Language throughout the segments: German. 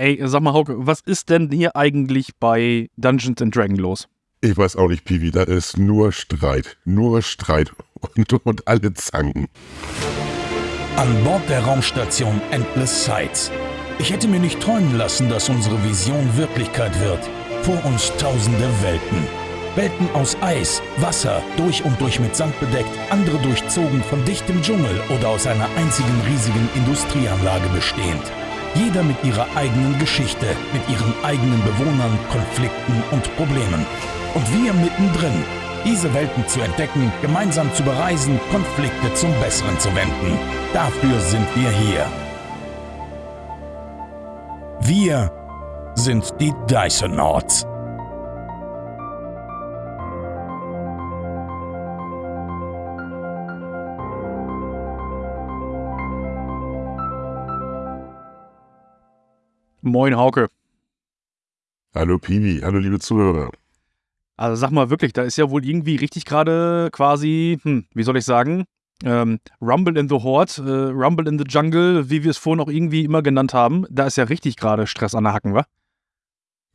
Ey, sag mal, Hauke, was ist denn hier eigentlich bei Dungeons and Dragons los? Ich weiß auch nicht, Piwi, da ist nur Streit. Nur Streit und, und alle zanken. An Bord der Raumstation Endless Sights. Ich hätte mir nicht träumen lassen, dass unsere Vision Wirklichkeit wird. Vor uns tausende Welten. Welten aus Eis, Wasser, durch und durch mit Sand bedeckt, andere durchzogen von dichtem Dschungel oder aus einer einzigen riesigen Industrieanlage bestehend. Jeder mit ihrer eigenen Geschichte, mit ihren eigenen Bewohnern, Konflikten und Problemen. Und wir mittendrin, diese Welten zu entdecken, gemeinsam zu bereisen, Konflikte zum Besseren zu wenden. Dafür sind wir hier. Wir sind die Dysonauts. Moin, Hauke. Hallo Piwi, hallo liebe Zuhörer. Also sag mal wirklich, da ist ja wohl irgendwie richtig gerade quasi, hm, wie soll ich sagen, ähm, Rumble in the Horde, äh, Rumble in the Jungle, wie wir es vorhin auch irgendwie immer genannt haben. Da ist ja richtig gerade Stress an der Hacken, wa?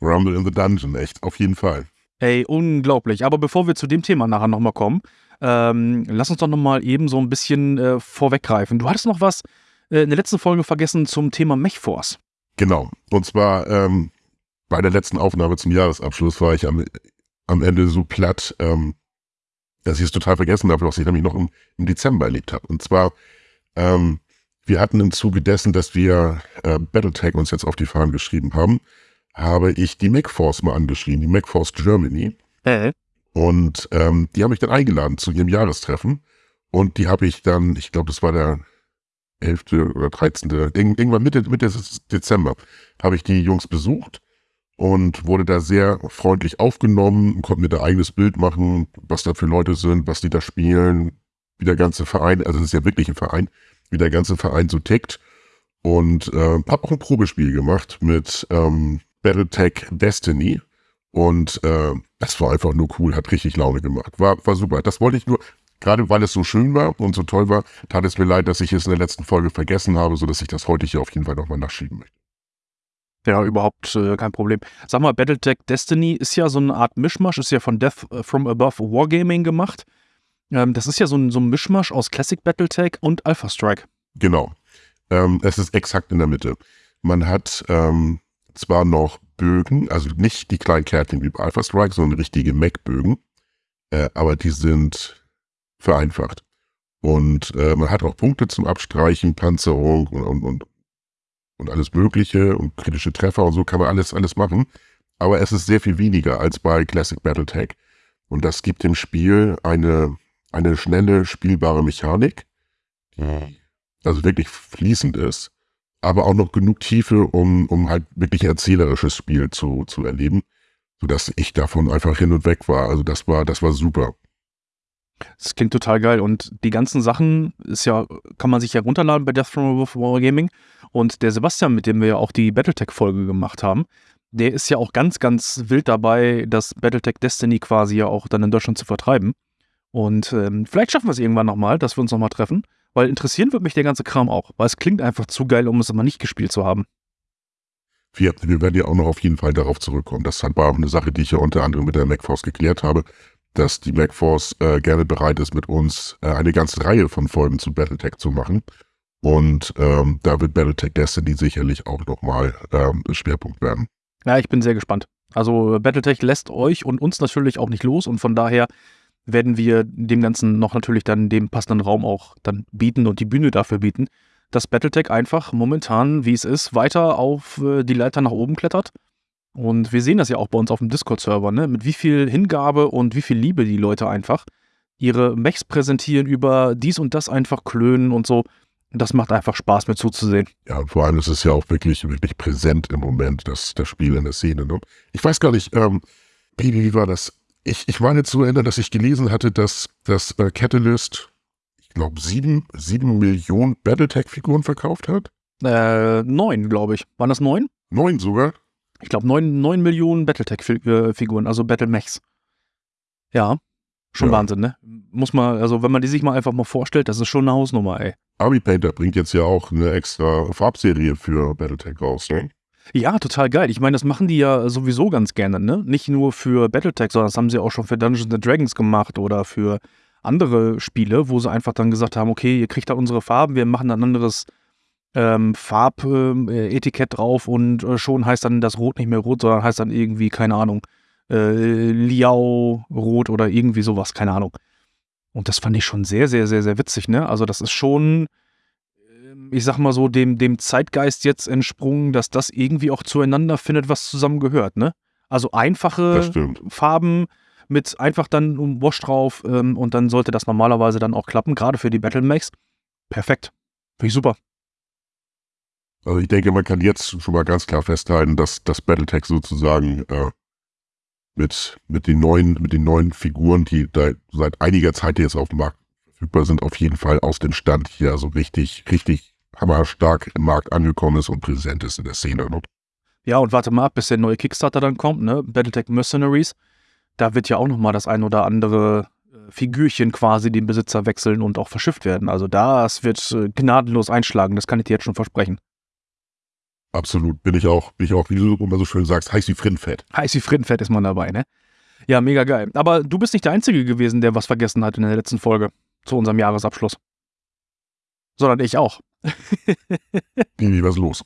Rumble in the Dungeon, echt, auf jeden Fall. Ey, unglaublich. Aber bevor wir zu dem Thema nachher nochmal kommen, ähm, lass uns doch nochmal eben so ein bisschen äh, vorweggreifen. Du hattest noch was äh, in der letzten Folge vergessen zum Thema MechForce. Genau. Und zwar ähm, bei der letzten Aufnahme zum Jahresabschluss war ich am, am Ende so platt, ähm, dass ich es total vergessen habe, was ich nämlich noch im, im Dezember erlebt habe. Und zwar, ähm, wir hatten im Zuge dessen, dass wir äh, Battletech uns jetzt auf die Fahnen geschrieben haben, habe ich die MacForce mal angeschrieben, die MacForce Germany. Äh. Und ähm, die habe ich dann eingeladen zu ihrem Jahrestreffen. Und die habe ich dann, ich glaube, das war der 11. oder 13. Irgendwann Mitte, Mitte Dezember habe ich die Jungs besucht und wurde da sehr freundlich aufgenommen, konnte mir da eigenes Bild machen, was da für Leute sind, was die da spielen, wie der ganze Verein, also es ist ja wirklich ein Verein, wie der ganze Verein so tickt. Und äh, habe auch ein Probespiel gemacht mit ähm, Battletech Destiny. Und äh, das war einfach nur cool, hat richtig Laune gemacht. War, war super. Das wollte ich nur, gerade weil es so schön war und so toll war, tat es mir leid, dass ich es in der letzten Folge vergessen habe, sodass ich das heute hier auf jeden Fall nochmal nachschieben möchte. Ja, überhaupt äh, kein Problem. Sag mal, Battletech Destiny ist ja so eine Art Mischmasch, ist ja von Death from Above Wargaming gemacht. Ähm, das ist ja so ein, so ein Mischmasch aus Classic Battletech und Alpha Strike. Genau. Ähm, es ist exakt in der Mitte. Man hat ähm, zwar noch Bögen, also nicht die kleinen Kärtchen wie bei Alpha Strike, sondern richtige Mac-Bögen, äh, aber die sind vereinfacht. Und äh, man hat auch Punkte zum Abstreichen, Panzerung und, und, und, und alles Mögliche und kritische Treffer und so kann man alles, alles machen. Aber es ist sehr viel weniger als bei Classic Battletech. Und das gibt dem Spiel eine, eine schnelle, spielbare Mechanik, die also wirklich fließend ist, aber auch noch genug Tiefe, um, um halt wirklich erzählerisches Spiel zu, zu erleben, sodass ich davon einfach hin und weg war. Also das war, das war super. Das klingt total geil. Und die ganzen Sachen ist ja, kann man sich ja runterladen bei Death from Above Wargaming. Und der Sebastian, mit dem wir ja auch die Battletech-Folge gemacht haben, der ist ja auch ganz, ganz wild dabei, das Battletech Destiny quasi ja auch dann in Deutschland zu vertreiben. Und ähm, vielleicht schaffen wir es irgendwann nochmal, dass wir uns nochmal treffen. Weil interessieren wird mich der ganze Kram auch. Weil es klingt einfach zu geil, um es immer nicht gespielt zu haben. Wir, wir werden ja auch noch auf jeden Fall darauf zurückkommen. Das war auch eine Sache, die ich ja unter anderem mit der MacForce geklärt habe dass die MacForce äh, gerne bereit ist, mit uns äh, eine ganze Reihe von Folgen zu Battletech zu machen. Und ähm, da wird Battletech Destiny sicherlich auch nochmal ähm, Schwerpunkt werden. Ja, ich bin sehr gespannt. Also Battletech lässt euch und uns natürlich auch nicht los und von daher werden wir dem Ganzen noch natürlich dann dem passenden Raum auch dann bieten und die Bühne dafür bieten, dass Battletech einfach momentan, wie es ist, weiter auf äh, die Leiter nach oben klettert und wir sehen das ja auch bei uns auf dem Discord-Server, ne? mit wie viel Hingabe und wie viel Liebe die Leute einfach ihre Mechs präsentieren, über dies und das einfach klönen und so. Das macht einfach Spaß, mir zuzusehen. Ja, und vor allem ist es ja auch wirklich, wirklich präsent im Moment, das, das Spiel in der Szene. Ne? Ich weiß gar nicht, ähm, wie, wie war das? Ich, ich meine zu erinnern, dass ich gelesen hatte, dass das äh, Catalyst, ich glaube, sieben, sieben Millionen Battletech-Figuren verkauft hat. Äh, neun, glaube ich. Waren das neun? Neun sogar? Ich glaube, 9, 9 Millionen Battletech-Figuren, also Battle-Mechs. Ja, schon ja. Wahnsinn, ne? Muss man, also wenn man die sich mal einfach mal vorstellt, das ist schon eine Hausnummer, ey. Army Painter bringt jetzt ja auch eine extra Farbserie für Battletech raus, ne? Ja, total geil. Ich meine, das machen die ja sowieso ganz gerne, ne? Nicht nur für Battletech, sondern das haben sie auch schon für Dungeons and Dragons gemacht oder für andere Spiele, wo sie einfach dann gesagt haben, okay, ihr kriegt da unsere Farben, wir machen ein anderes ähm, Farbetikett äh, drauf und äh, schon heißt dann das Rot nicht mehr rot, sondern heißt dann irgendwie, keine Ahnung, äh, Liao Rot oder irgendwie sowas, keine Ahnung. Und das fand ich schon sehr, sehr, sehr, sehr witzig, ne? Also das ist schon, ähm, ich sag mal so, dem, dem Zeitgeist jetzt entsprungen, dass das irgendwie auch zueinander findet, was zusammengehört, ne? Also einfache Farben mit einfach dann um Wash drauf ähm, und dann sollte das normalerweise dann auch klappen, gerade für die Battle Max. Perfekt. Finde ich super. Also ich denke, man kann jetzt schon mal ganz klar festhalten, dass das Battletech sozusagen äh, mit, mit, den neuen, mit den neuen Figuren, die da seit einiger Zeit jetzt auf dem Markt verfügbar sind, auf jeden Fall aus dem Stand hier so richtig, richtig hammerstark im Markt angekommen ist und präsent ist in der Szene. Ne? Ja, und warte mal ab, bis der neue Kickstarter dann kommt, ne? Battletech Mercenaries. Da wird ja auch nochmal das ein oder andere äh, Figürchen quasi den Besitzer wechseln und auch verschifft werden. Also das wird äh, gnadenlos einschlagen, das kann ich dir jetzt schon versprechen. Absolut, bin ich auch, bin ich auch, wie du immer so schön sagst, heiß wie Frittenfett. Heiß wie Frittenfett ist man dabei, ne? Ja, mega geil. Aber du bist nicht der Einzige gewesen, der was vergessen hat in der letzten Folge zu unserem Jahresabschluss. Sondern ich auch. Wie, was los?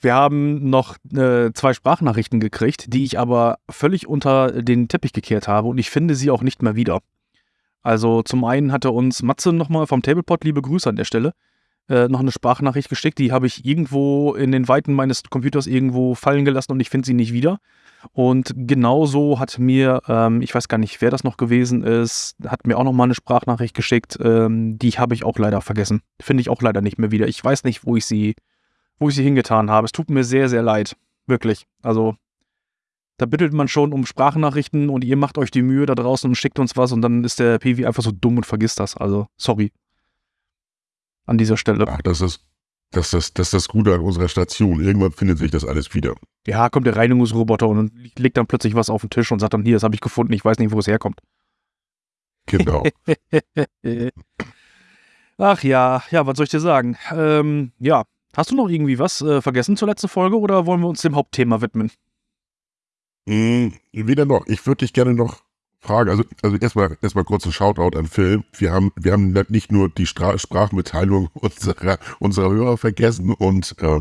Wir haben noch äh, zwei Sprachnachrichten gekriegt, die ich aber völlig unter den Teppich gekehrt habe und ich finde sie auch nicht mehr wieder. Also zum einen hatte uns Matze nochmal vom Tablepot, liebe Grüße an der Stelle, äh, noch eine Sprachnachricht geschickt. Die habe ich irgendwo in den Weiten meines Computers irgendwo fallen gelassen und ich finde sie nicht wieder. Und genauso hat mir, ähm, ich weiß gar nicht, wer das noch gewesen ist, hat mir auch noch mal eine Sprachnachricht geschickt. Ähm, die habe ich auch leider vergessen. Finde ich auch leider nicht mehr wieder. Ich weiß nicht, wo ich sie, wo ich sie hingetan habe. Es tut mir sehr, sehr leid. Wirklich. Also, da bittet man schon um Sprachnachrichten und ihr macht euch die Mühe da draußen und schickt uns was und dann ist der PV einfach so dumm und vergisst das. Also, sorry an dieser Stelle. Ach, das ist, das, das ist das Gute an unserer Station. Irgendwann findet sich das alles wieder. Ja, kommt der Reinigungsroboter und legt dann plötzlich was auf den Tisch und sagt dann, hier, das habe ich gefunden, ich weiß nicht, wo es herkommt. Genau. Ach ja, ja, was soll ich dir sagen? Ähm, ja, hast du noch irgendwie was äh, vergessen zur letzten Folge oder wollen wir uns dem Hauptthema widmen? Hm, weder noch. Ich würde dich gerne noch Frage, also, also erstmal erstmal kurz ein Shoutout an Phil. Wir haben, wir haben nicht nur die Stra Sprachmitteilung unserer, unserer Hörer vergessen und, äh,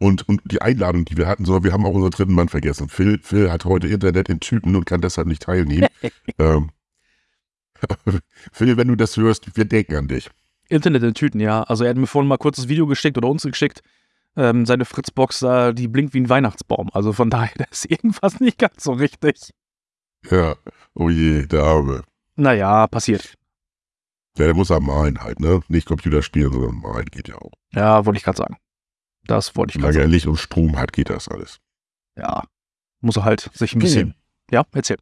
und, und die Einladung, die wir hatten, sondern wir haben auch unseren dritten Mann vergessen. Phil, Phil hat heute Internet in Typen und kann deshalb nicht teilnehmen. ähm, Phil, wenn du das hörst, wir denken an dich. Internet in Tüten, ja. Also er hat mir vorhin mal kurz das Video geschickt oder uns geschickt. Ähm, seine Fritzbox, äh, die blinkt wie ein Weihnachtsbaum. Also von daher, da ist irgendwas nicht ganz so richtig. Ja, oh je, der Arme. Naja, passiert. Ja, der muss am malen halt, ne? Nicht Computer spielen, sondern malen geht ja auch. Ja, wollte ich gerade sagen. Das wollte ich gerade sagen. Solange er Licht und Strom hat, geht das alles. Ja, muss er halt sich ein bisschen. Ja, erzähl.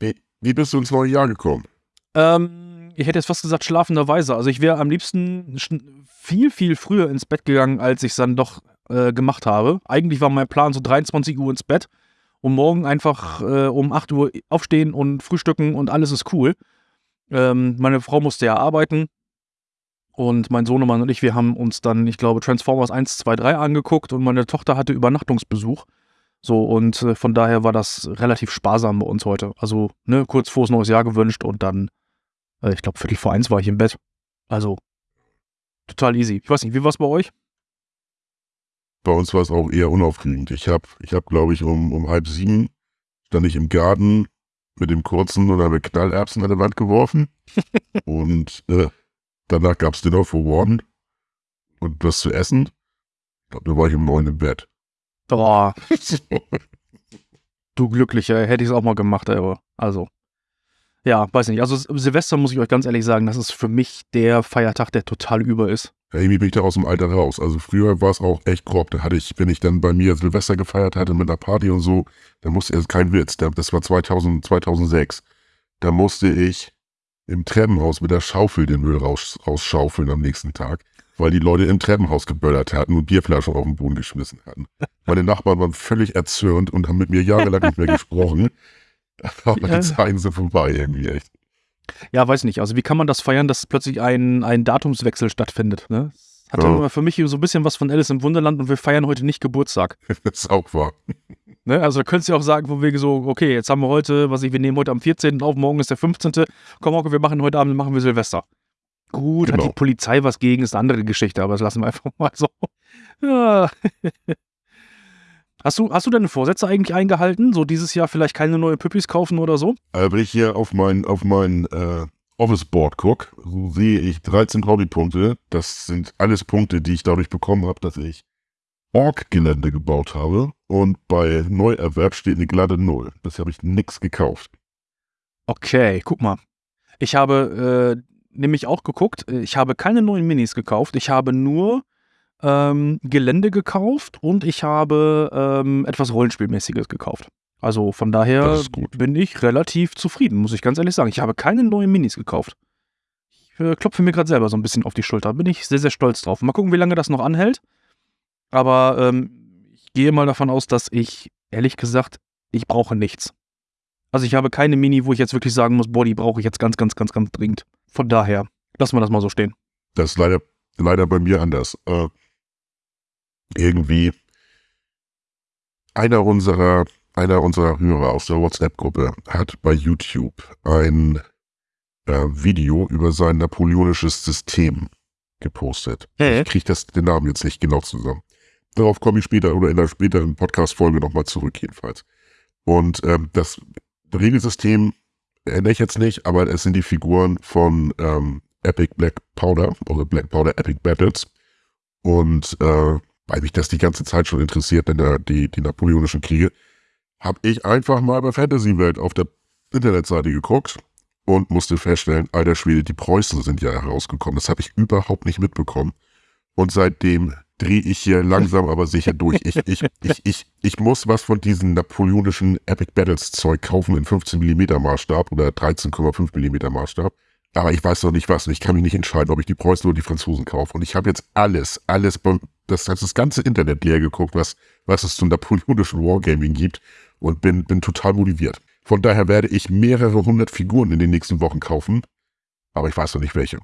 Wie, wie bist du ins neue Jahr gekommen? Ähm, ich hätte jetzt fast gesagt schlafenderweise. Also ich wäre am liebsten viel, viel früher ins Bett gegangen, als ich es dann doch äh, gemacht habe. Eigentlich war mein Plan so 23 Uhr ins Bett und morgen einfach äh, um 8 Uhr aufstehen und frühstücken und alles ist cool. Ähm, meine Frau musste ja arbeiten und mein Sohnemann und ich, wir haben uns dann, ich glaube, Transformers 1, 2, 3 angeguckt und meine Tochter hatte Übernachtungsbesuch. So, und äh, von daher war das relativ sparsam bei uns heute. Also, ne, kurz das neues Jahr gewünscht und dann, äh, ich glaube, Viertel vor eins war ich im Bett. Also, total easy. Ich weiß nicht, wie war es bei euch? Bei uns war es auch eher unaufregend. Ich habe, ich hab, glaube ich, um, um halb sieben stand ich im Garten mit dem kurzen und habe Knallerbsen an der Wand geworfen. und äh, danach gab es Dinner for One und was zu essen. Ich glaube, da war ich um neun im Bett. Boah. du Glücklicher, hätte ich es auch mal gemacht, aber also. Ja, weiß nicht. Also Silvester muss ich euch ganz ehrlich sagen, das ist für mich der Feiertag, der total über ist. Ja, irgendwie bin ich da aus dem Alter raus. Also früher war es auch echt grob. Da hatte ich, wenn ich dann bei mir Silvester gefeiert hatte mit einer Party und so, dann musste es kein Witz. Das war 2000, 2006. Da musste ich im Treppenhaus mit der Schaufel den Müll raus, rausschaufeln am nächsten Tag, weil die Leute im Treppenhaus geböllert hatten und Bierflaschen auf den Boden geschmissen hatten. Meine Nachbarn waren völlig erzürnt und haben mit mir jahrelang nicht mehr gesprochen. Aber ja. die Zeiten sind vorbei irgendwie echt. Ja, weiß nicht. Also wie kann man das feiern, dass plötzlich ein, ein Datumswechsel stattfindet? Ne? Hat Ja. ja. immer für mich so ein bisschen was von Alice im Wunderland und wir feiern heute nicht Geburtstag. Das ist auch wahr. Ne? Also da könntest du auch sagen, von wegen so, okay, jetzt haben wir heute, was ich, wir nehmen heute am 14. auf, morgen ist der 15. Komm, Hauke, wir machen heute Abend, machen wir Silvester. Gut, hat Genau. die Polizei was gegen, ist eine andere Geschichte, aber das lassen wir einfach mal so. Ja. Hast du, hast du deine Vorsätze eigentlich eingehalten? So dieses Jahr vielleicht keine neue Püppis kaufen oder so? Aber wenn ich hier auf mein, auf mein äh, Office-Board gucke, so sehe ich 13 Hobbypunkte. Das sind alles Punkte, die ich dadurch bekommen habe, dass ich Org-Gelände gebaut habe. Und bei Neuerwerb steht eine glatte Null. Bisher habe ich nichts gekauft. Okay, guck mal. Ich habe äh, nämlich auch geguckt, äh, ich habe keine neuen Minis gekauft, ich habe nur ähm, Gelände gekauft und ich habe ähm, etwas Rollenspielmäßiges gekauft. Also von daher bin ich relativ zufrieden, muss ich ganz ehrlich sagen. Ich habe keine neuen Minis gekauft. Ich äh, klopfe mir gerade selber so ein bisschen auf die Schulter. Bin ich sehr, sehr stolz drauf. Mal gucken, wie lange das noch anhält. Aber ähm, ich gehe mal davon aus, dass ich, ehrlich gesagt, ich brauche nichts. Also ich habe keine Mini, wo ich jetzt wirklich sagen muss, boah, die brauche ich jetzt ganz, ganz, ganz, ganz dringend. Von daher, lassen wir das mal so stehen. Das ist leider, leider bei mir anders. Äh, irgendwie einer unserer, einer unserer Hörer aus der WhatsApp-Gruppe hat bei YouTube ein äh, Video über sein napoleonisches System gepostet. Hä? Ich kriege das den Namen jetzt nicht genau zusammen. Darauf komme ich später oder in einer späteren Podcast-Folge nochmal zurück, jedenfalls. Und ähm, das Regelsystem erinnere ich jetzt nicht, aber es sind die Figuren von ähm, Epic Black Powder oder Black Powder Epic Battles. Und äh, weil mich das die ganze Zeit schon interessiert, denn äh, die, die napoleonischen Kriege, habe ich einfach mal bei Fantasy Welt auf der Internetseite geguckt und musste feststellen, alter Schwede, die Preußen sind ja herausgekommen. Das habe ich überhaupt nicht mitbekommen. Und seitdem drehe ich hier langsam aber sicher durch. Ich, ich, ich, ich, ich muss was von diesen napoleonischen Epic Battles Zeug kaufen in 15 mm Maßstab oder 13,5 mm Maßstab. Aber ich weiß noch nicht was und ich kann mich nicht entscheiden, ob ich die Preußen oder die Franzosen kaufe. Und ich habe jetzt alles, alles, das, das, das ganze Internet leer geguckt, was, was es zum napoleonischen Wargaming gibt und bin, bin total motiviert. Von daher werde ich mehrere hundert Figuren in den nächsten Wochen kaufen, aber ich weiß noch nicht welche.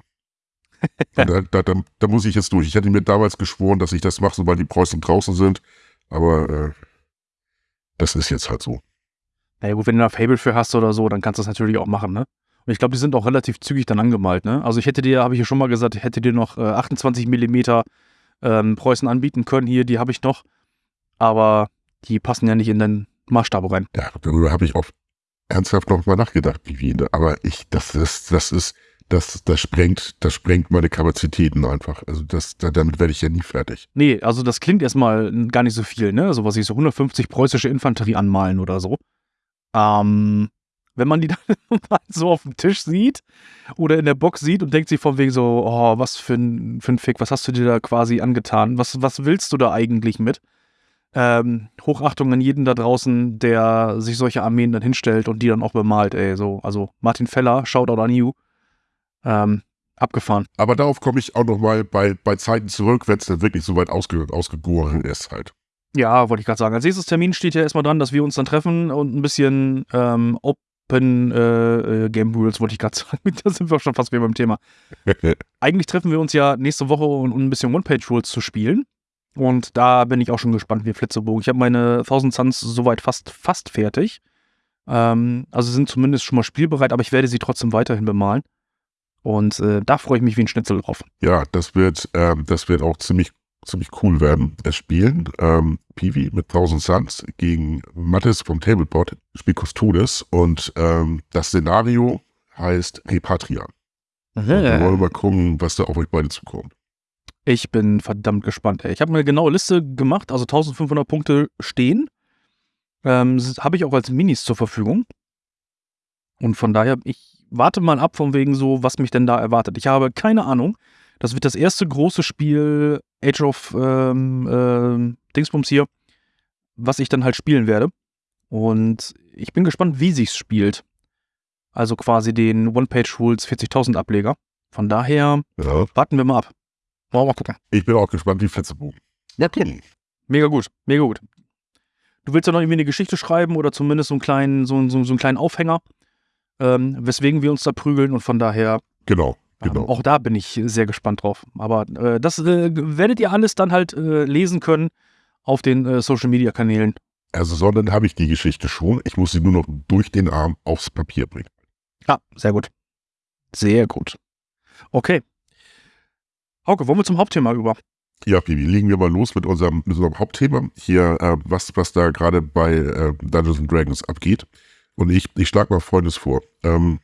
Da, da, da, da muss ich jetzt durch. Ich hatte mir damals geschworen, dass ich das mache, sobald die Preußen draußen sind, aber äh, das ist jetzt halt so. Naja gut, wenn du da Fable für hast oder so, dann kannst du das natürlich auch machen, ne? Und ich glaube, die sind auch relativ zügig dann angemalt, ne? Also ich hätte dir, habe ich ja schon mal gesagt, ich hätte dir noch äh, 28 mm ähm, Preußen anbieten können. Hier, die habe ich noch. Aber die passen ja nicht in den Maßstab rein. Ja, darüber habe ich auch ernsthaft noch mal nachgedacht, wie wieder. Aber ich, das ist, das ist, das, das sprengt, das sprengt meine Kapazitäten einfach. Also das, da, damit werde ich ja nie fertig. Nee, also das klingt erstmal gar nicht so viel, ne? So was ich so 150 preußische Infanterie anmalen oder so. Ähm, wenn man die dann mal so auf dem Tisch sieht oder in der Box sieht und denkt sich von wegen so, oh, was für ein, für ein Fick, was hast du dir da quasi angetan? Was, was willst du da eigentlich mit? Ähm, Hochachtung an jeden da draußen, der sich solche Armeen dann hinstellt und die dann auch bemalt, ey. So, also Martin Feller, Shoutout an you. Ähm, abgefahren. Aber darauf komme ich auch noch mal bei, bei Zeiten zurück, wenn es dann wirklich so weit ausge, ausgegoren ist halt. Ja, wollte ich gerade sagen. Als nächstes Termin steht ja erstmal dran, dass wir uns dann treffen und ein bisschen ähm, Open äh, äh, Game Rules, wollte ich gerade sagen. da sind wir auch schon fast wieder beim Thema. Eigentlich treffen wir uns ja nächste Woche, um um ein bisschen One-Page-Rules zu spielen. Und da bin ich auch schon gespannt wie Flitzebogen. Ich habe meine 1000 Suns soweit fast, fast fertig. Ähm, also sind zumindest schon mal spielbereit, aber ich werde sie trotzdem weiterhin bemalen. Und äh, da freue ich mich wie ein Schnitzel drauf. Ja, das wird, ähm, das wird auch ziemlich, ziemlich cool werden. Das Spielen, ähm, Piwi mit 1000 Suns gegen Mattes vom Tablepot, spielt Custodes und ähm, das Szenario heißt Repatria. Und wir wollen mal gucken, was da auf euch beide zukommt. Ich bin verdammt gespannt. Ey. Ich habe mir eine genaue Liste gemacht, also 1500 Punkte stehen. Ähm, habe ich auch als Minis zur Verfügung. Und von daher, ich warte mal ab, von wegen so, was mich denn da erwartet. Ich habe keine Ahnung. Das wird das erste große Spiel Age of ähm, ähm, Dingsbums hier, was ich dann halt spielen werde. Und ich bin gespannt, wie sich's spielt. Also quasi den One-Page-Rules 40.000 Ableger. Von daher Ja. warten wir mal ab. Wollen wir mal gucken. Ich bin auch gespannt wie Flitzebogen. Natürlich. Mega gut, mega gut. Du willst ja noch irgendwie eine Geschichte schreiben oder zumindest so einen kleinen, so, so, so einen kleinen Aufhänger, ähm, weswegen wir uns da prügeln und von daher Genau. Genau. Ähm, auch da bin ich sehr gespannt drauf. Aber äh, das äh, werdet ihr alles dann halt äh, lesen können auf den äh, Social Media Kanälen. Also, sondern habe ich die Geschichte schon. Ich muss sie nur noch durch den Arm aufs Papier bringen. Ja, sehr gut. Sehr gut. Okay. Hauke, wollen wir zum Hauptthema über? Ja, Bibi, legen wir mal los mit unserem, mit unserem Hauptthema. Hier, äh, was, was da gerade bei äh, Dungeons and Dragons abgeht. Und ich, ich schlage mal Folgendes vor. Ähm,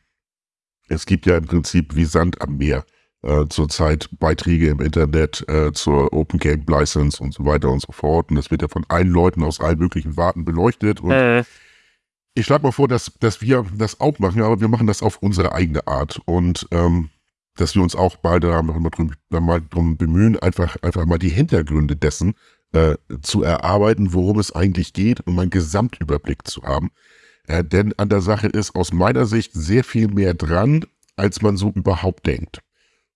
es gibt ja im Prinzip wie Sand am Meer äh, zurzeit Beiträge im Internet äh, zur Open Game License und so weiter und so fort. Und das wird ja von allen Leuten aus allen möglichen Warten beleuchtet. Und Äh, ich schlage mal vor, dass, dass wir das auch machen, aber wir machen das auf unsere eigene Art. Und ähm, dass wir uns auch beide da mal drum, da mal drum bemühen, einfach, einfach mal die Hintergründe dessen äh, zu erarbeiten, worum es eigentlich geht, um einen Gesamtüberblick zu haben. Äh, denn an der Sache ist aus meiner Sicht sehr viel mehr dran, als man so überhaupt denkt.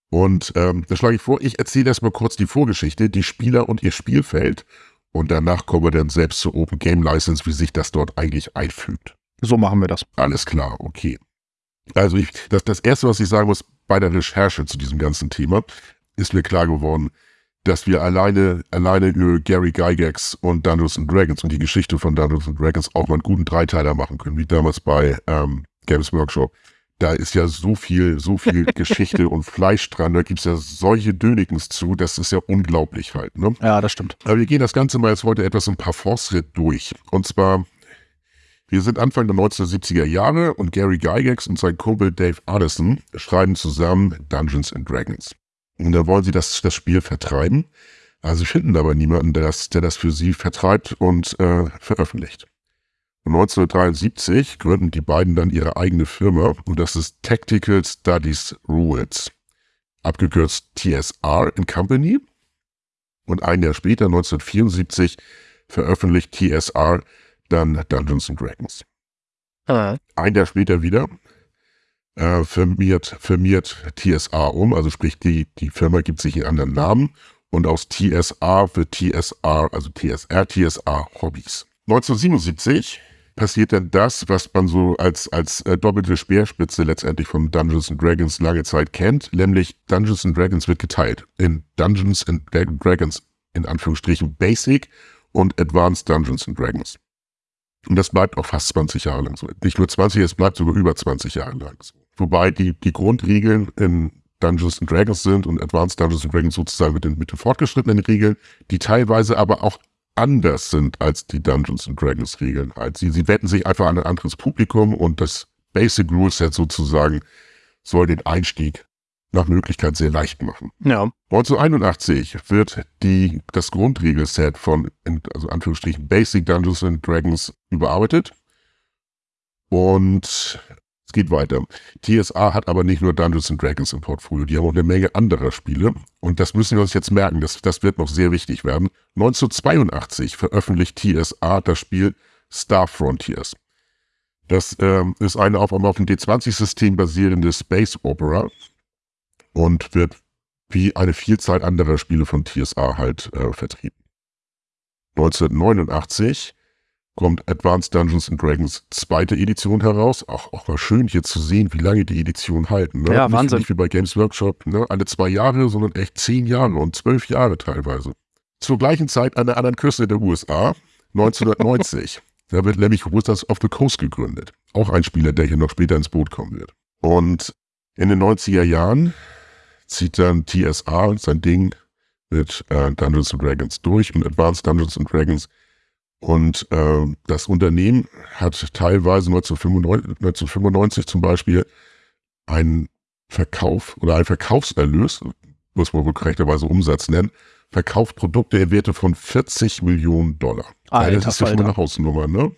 Und ähm, da schlage ich vor, ich erzähle erstmal kurz die Vorgeschichte, die Spieler und ihr Spielfeld. Und danach kommen wir dann selbst zur Open Game License, wie sich das dort eigentlich einfügt. so machen wir das. Alles klar, okay. Also ich, das, das Erste, was ich sagen muss, bei der Recherche zu diesem ganzen Thema, ist mir klar geworden, dass wir alleine, alleine über Gary Gygax und Dungeons and Dragons und die Geschichte von Dungeons and Dragons auch mal einen guten Dreiteiler machen können, wie damals bei ähm, Games Workshop. Da ist ja so viel, so viel Geschichte und Fleisch dran, da gibt's ja solche Dönekens zu, das ist ja unglaublich halt. Ne? Ja, das stimmt. Aber wir gehen das Ganze mal jetzt heute etwas ein paar Fortschritt durch. Und zwar, wir sind Anfang der 1970er Jahre und Gary Gygax und sein Kumpel Dave Addison schreiben zusammen Dungeons and Dragons. Und da wollen sie das, das Spiel vertreiben. Also sie finden aber niemanden, der das, der das für sie vertreibt und äh, veröffentlicht. Und 1973 gründen die beiden dann ihre eigene Firma und das ist Tactical Studies Rules, abgekürzt TSR in Company. Und ein Jahr später, 1974, veröffentlicht TSR dann Dungeons and Dragons. Ein Jahr später wieder äh, firmiert, firmiert TSR um, also sprich die, die Firma gibt sich einen anderen Namen und aus TSR wird TSR, also TSR, TSR Hobbys. 1977 passiert dann das, was man so als, als äh, doppelte Speerspitze letztendlich von Dungeons Dragons lange Zeit kennt, nämlich Dungeons Dragons wird geteilt in Dungeons and Dra- Dragons in Anführungsstrichen Basic und Advanced Dungeons Dragons. Und das bleibt auch fast 20 Jahre lang so. Nicht nur 20, es bleibt sogar über 20 Jahre lang so. Wobei die, die Grundregeln in Dungeons and Dragons sind und Advanced Dungeons and Dragons sozusagen mit den, mit den fortgeschrittenen Regeln, die teilweise aber auch anders sind als die Dungeons and Dragons Regeln. Halt. Sie, sie wetten sich einfach an ein anderes Publikum und das Basic Rule Set sozusagen soll den Einstieg nach Möglichkeit sehr leicht machen. Ja. 1981 wird die, das Grundregelset von, in- also Anführungsstrichen, Basic Dungeons and Dragons überarbeitet. Und geht weiter. TSA hat aber nicht nur Dungeons and Dragons im Portfolio, die haben auch eine Menge anderer Spiele. Und das müssen wir uns jetzt merken, das, das wird noch sehr wichtig werden. 1982 veröffentlicht TSA das Spiel Star Frontiers. Das ähm, ist eine auf, auf dem D20-System basierende Space Opera und wird wie eine Vielzahl anderer Spiele von TSA halt äh, vertrieben. 1989 kommt Advanced Dungeons and Dragons zweite Edition heraus. Auch, auch mal schön hier zu sehen, wie lange die Editionen halten. Ne? Ja, nicht, Wahnsinn. Nicht wie bei Games Workshop, ne? alle zwei Jahre, sondern echt zehn Jahre und zwölf Jahre teilweise. Zur gleichen Zeit an der anderen Küste der USA, 1990. da wird nämlich Wizards of the Coast gegründet. Auch ein Spieler, der hier noch später ins Boot kommen wird. Und in den 90er Jahren zieht dann TSA sein Ding mit äh, Dungeons and Dragons durch und Advanced Dungeons and Dragons. Und äh, das Unternehmen hat teilweise 1995, 1995 zum Beispiel einen Verkauf oder einen Verkaufserlös, muss man wohl korrekterweise Umsatz nennen, verkauft Produkte in Werte von 40 Millionen Dollar. Alter das ist ja schon mal eine Hausnummer, ne?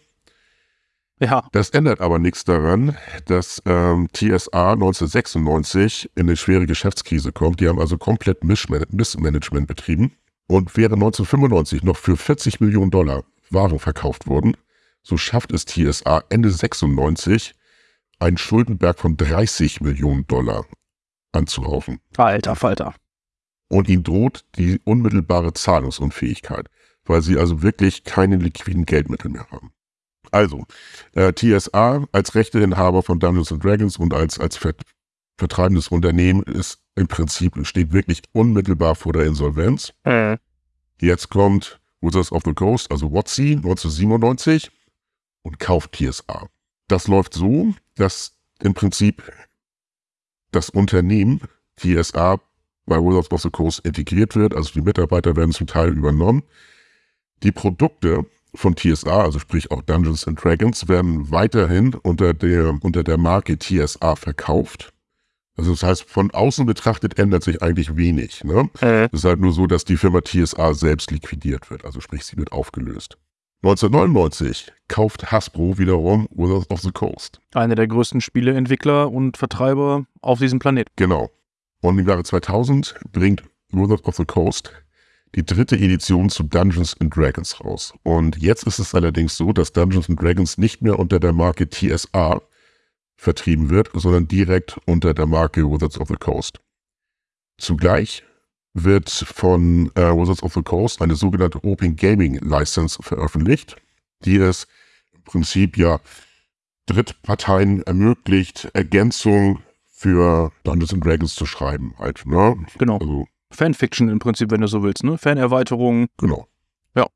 Ja. Das ändert aber nichts daran, dass ähm, TSA 1996 in eine schwere Geschäftskrise kommt. Die haben also komplett Missman Missmanagement betrieben. Und während 1995 noch für 40 Millionen Dollar Waren verkauft wurden, so schafft es TSA Ende 96 einen Schuldenberg von 30 Millionen Dollar anzuhaufen. Alter Falter. Und ihnen droht die unmittelbare Zahlungsunfähigkeit, weil sie also wirklich keine liquiden Geldmittel mehr haben. Also, äh, TSA als Rechteinhaber von Dungeons and Dragons und als, als Ver vertreibendes Unternehmen ist im Prinzip, steht wirklich unmittelbar vor der Insolvenz. Mhm. Jetzt kommt Wizards of the Coast, also WotC 1997 und kauft TSA. Das läuft so, dass im Prinzip das Unternehmen TSA bei Wizards of the Coast integriert wird, also die Mitarbeiter werden zum Teil übernommen. Die Produkte von TSA, also sprich auch Dungeons and Dragons, werden weiterhin unter der, unter der Marke TSA verkauft. Also das heißt, von außen betrachtet ändert sich eigentlich wenig. Ne? Mhm. Es ist halt nur so, dass die Firma TSA selbst liquidiert wird, also sprich, sie wird aufgelöst. 1999 kauft Hasbro wiederum Wizards of the Coast. Einer der größten Spieleentwickler und Vertreiber auf diesem Planeten. Genau. Und im Jahre 2000 bringt Wizards of the Coast die dritte Edition zu Dungeons and Dragons raus. Und jetzt ist es allerdings so, dass Dungeons and Dragons nicht mehr unter der Marke TSA vertrieben wird, sondern direkt unter der Marke Wizards of the Coast. Zugleich wird von äh, Wizards of the Coast eine sogenannte Open Gaming License veröffentlicht, die es im Prinzip ja Drittparteien ermöglicht, Ergänzung für Dungeons and Dragons zu schreiben, halt, ne? Genau. Also, Fanfiction im Prinzip, wenn du so willst, ne? Fanerweiterungen. genau. Ja.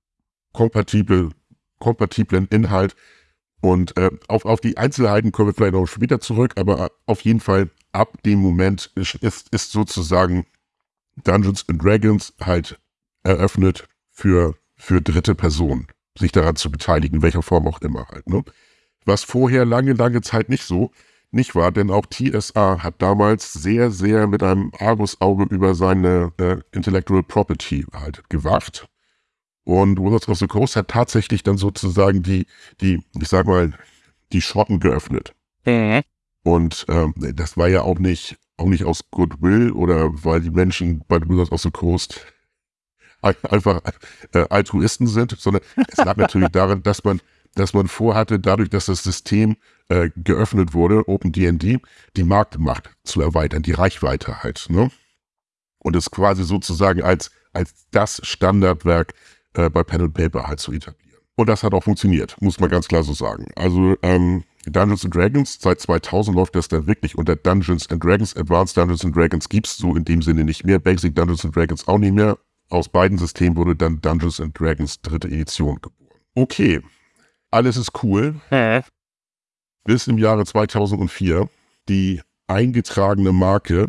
Kompatible, kompatiblen Inhalt. Und äh, auf, auf die Einzelheiten kommen wir vielleicht noch später zurück, aber auf jeden Fall ab dem Moment ist, ist, ist sozusagen Dungeons and Dragons halt eröffnet für, für dritte Personen, sich daran zu beteiligen, in welcher Form auch immer halt. Ne? Was vorher lange, lange Zeit nicht so nicht war, denn auch TSA hat damals sehr, sehr mit einem Argusauge über seine äh, Intellectual Property halt gewacht. Und Wizards of the Coast hat tatsächlich dann sozusagen die, die, ich sag mal, die Schotten geöffnet. Mhm. Und ähm, das war ja auch nicht, auch nicht aus Goodwill oder weil die Menschen bei Wizards of the Coast ein- einfach äh, Altruisten sind, sondern es lag natürlich daran, dass man, dass man vorhatte, dadurch, dass das System äh, geöffnet wurde, OpenDND, die Marktmacht zu erweitern, die Reichweite halt. Ne? Und es quasi sozusagen als, als das Standardwerk äh, bei Pen and Paper halt zu etablieren. Und das hat auch funktioniert, muss man ganz klar so sagen. Also ähm, Dungeons and Dragons, seit 2000 läuft das dann wirklich unter Dungeons and Dragons. Advanced Dungeons and Dragons gibt's so in dem Sinne nicht mehr. Basic Dungeons and Dragons auch nicht mehr. Aus beiden Systemen wurde dann Dungeons and Dragons dritte Edition geboren. Okay, alles ist cool, Mhm. bis im Jahre 2004 die eingetragene Marke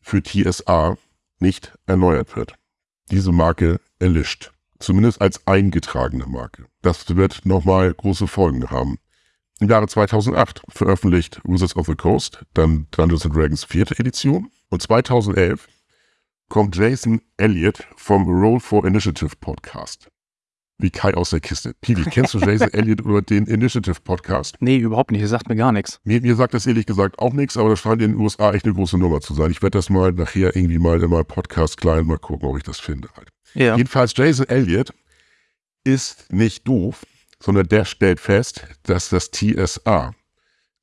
für TSA nicht erneuert wird. Diese Marke erlischt. Zumindest als eingetragene Marke. Das wird nochmal große Folgen haben. Im Jahre 2008 veröffentlicht Wizards of the Coast dann Dungeons Dragons vierte Edition und 2011 kommt Jason Elliott vom Roll for Initiative Podcast. Wie Kai aus der Kiste. Pili, kennst du Jason Elliott über den Initiative Podcast? Nee, überhaupt nicht. Ihr sagt mir gar nichts. Mir, mir sagt das ehrlich gesagt auch nichts, aber das scheint in den USA echt eine große Nummer zu sein. Ich werde das mal nachher irgendwie mal in meinem Podcast-Client mal gucken, ob ich das finde. Halt. Ja. Jedenfalls Jason Elliott ist nicht doof, sondern der stellt fest, dass das TSA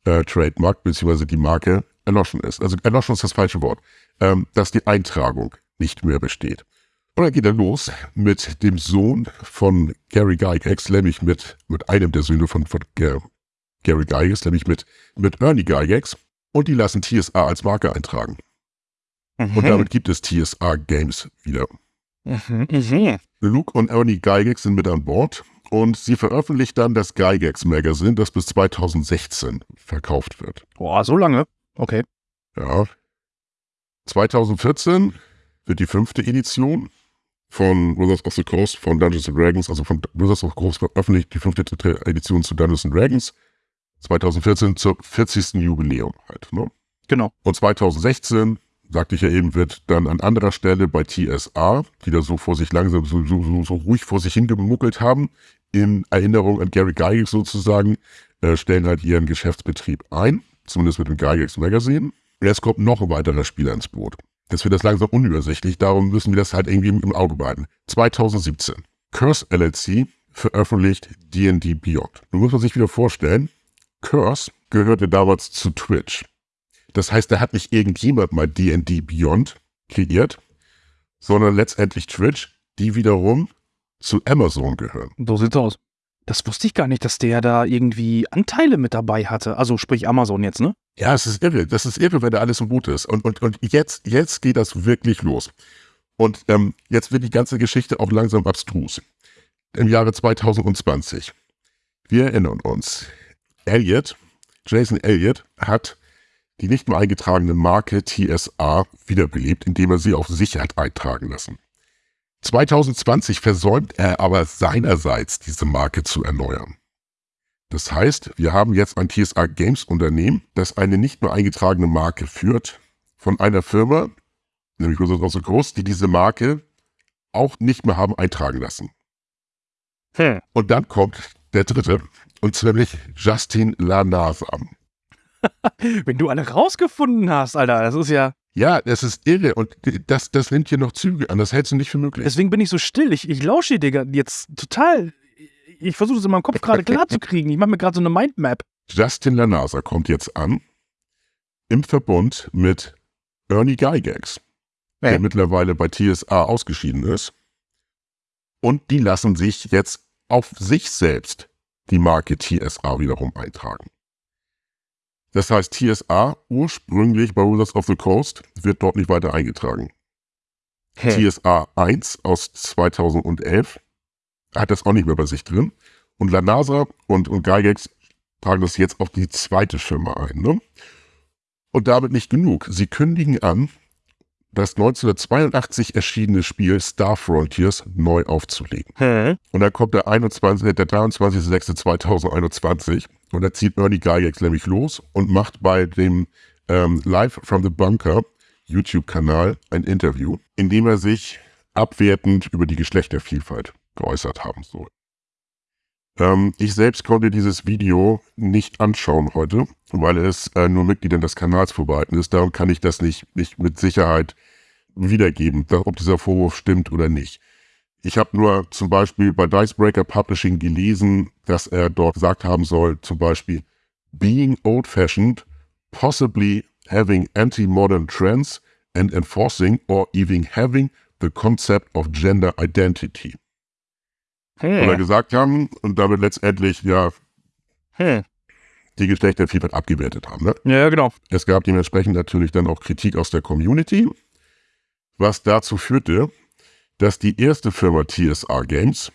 äh, Trademark bzw. die Marke erloschen ist. Also erloschen ist das falsche Wort. Ähm, dass die Eintragung nicht mehr besteht. Und dann geht er los mit dem Sohn von Gary Gygax, nämlich mit, mit einem der Söhne von, von Ga- Gary Gygax, nämlich mit, mit Ernie Gygax. Und die lassen TSA als Marke eintragen. Mhm. Und damit gibt es TSA Games wieder. Mhm. Mhm. Luke und Ernie Gygax sind mit an Bord und sie veröffentlicht dann das Gygax Magazine, das bis 2016 verkauft wird. Boah, so lange? Okay. Ja. 2014 wird die fünfte Edition von Wizards of the Coast von Dungeons and Dragons, also von Wizards of the Coast veröffentlicht, die fünfte Edition zu Dungeons and Dragons. 2014 zur 40. Jubiläum halt. Ne? Genau. Und 2016, sagte ich ja eben, wird dann an anderer Stelle bei TSA, die da so vor sich langsam, so, so, so, so ruhig vor sich hingemuckelt haben, in Erinnerung an Gary Gygax sozusagen, äh, stellen halt ihren Geschäftsbetrieb ein, zumindest mit dem Gygax Magazine. Jetzt kommt noch ein weiterer Spieler ins Boot. Das wird das langsam unübersichtlich, darum müssen wir das halt irgendwie im Auge behalten. 2017. Curse LLC veröffentlicht D&D Beyond. Nun muss man sich wieder vorstellen, Curse gehörte damals zu Twitch. Das heißt, da hat nicht irgendjemand mal D&D Beyond kreiert, sondern letztendlich Twitch, die wiederum zu Amazon gehören. So sieht's aus. Das wusste ich gar nicht, dass der da irgendwie Anteile mit dabei hatte. Also sprich Amazon jetzt, ne? Ja, es ist irre. Das ist irre, wenn da alles so gut ist. Und, und, und jetzt, jetzt geht das wirklich los. Und ähm, jetzt wird die ganze Geschichte auch langsam abstrus. Im Jahre 2020. Wir erinnern uns. Elliot, Jason Elliott, hat die nicht mehr eingetragene Marke TSA wiederbelebt, indem er sie auf sich hat eintragen lassen. 2020 versäumt er aber seinerseits, diese Marke zu erneuern. Das heißt, wir haben jetzt ein TSA Games Unternehmen, das eine nicht mehr eingetragene Marke führt, von einer Firma, nämlich the Coast, die diese Marke auch nicht mehr haben eintragen lassen. Hm. Und dann kommt der dritte, und nämlich Justin Lanasa. Wenn du alle rausgefunden hast, Alter, das ist ja. Ja, das ist irre und das, das nimmt hier noch Züge an. Das hältst du nicht für möglich. Deswegen bin ich so still. Ich, ich lausche dir jetzt total. Ich versuche es in meinem Kopf gerade klar zu kriegen. Ich mache mir gerade so eine Mindmap. Justin Lanasa kommt jetzt an im Verbund mit Ernie Gygax, hey. der mittlerweile bei TSA ausgeschieden ist. Und die lassen sich jetzt auf sich selbst die Marke TSA wiederum eintragen. Das heißt, TSA ursprünglich bei Wizards of the Coast wird dort nicht weiter eingetragen. Hey. TSA 1 aus 2011 hat das auch nicht mehr bei sich drin. Und Lanasa und, und Gygax tragen das jetzt auf die zweite Firma ein. Ne? Und damit nicht genug. Sie kündigen an, das 1982 erschienene Spiel Star Frontiers neu aufzulegen. Hm. Und dann kommt der, 21, der 23.06.2021 und da zieht Ernie Gygax nämlich los und macht bei dem ähm, Live from the Bunker YouTube-Kanal ein Interview, in dem er sich abwertend über die Geschlechtervielfalt geäußert haben soll. Ähm, ich selbst konnte dieses Video nicht anschauen heute, weil es äh, nur Mitgliedern des Kanals vorbehalten ist. Darum kann ich das nicht, nicht mit Sicherheit wiedergeben, ob dieser Vorwurf stimmt oder nicht. Ich habe nur zum Beispiel bei Dicebreaker Publishing gelesen, dass er dort gesagt haben soll, zum Beispiel, being old-fashioned, possibly having anti-modern trends and enforcing or even having the concept of gender identity. Hm. Oder gesagt haben und damit letztendlich ja hm. die Geschlechtervielfalt abgewertet haben. Ne? Ja, genau. Es gab dementsprechend natürlich dann auch Kritik aus der Community, was dazu führte, dass die erste Firma TSA Games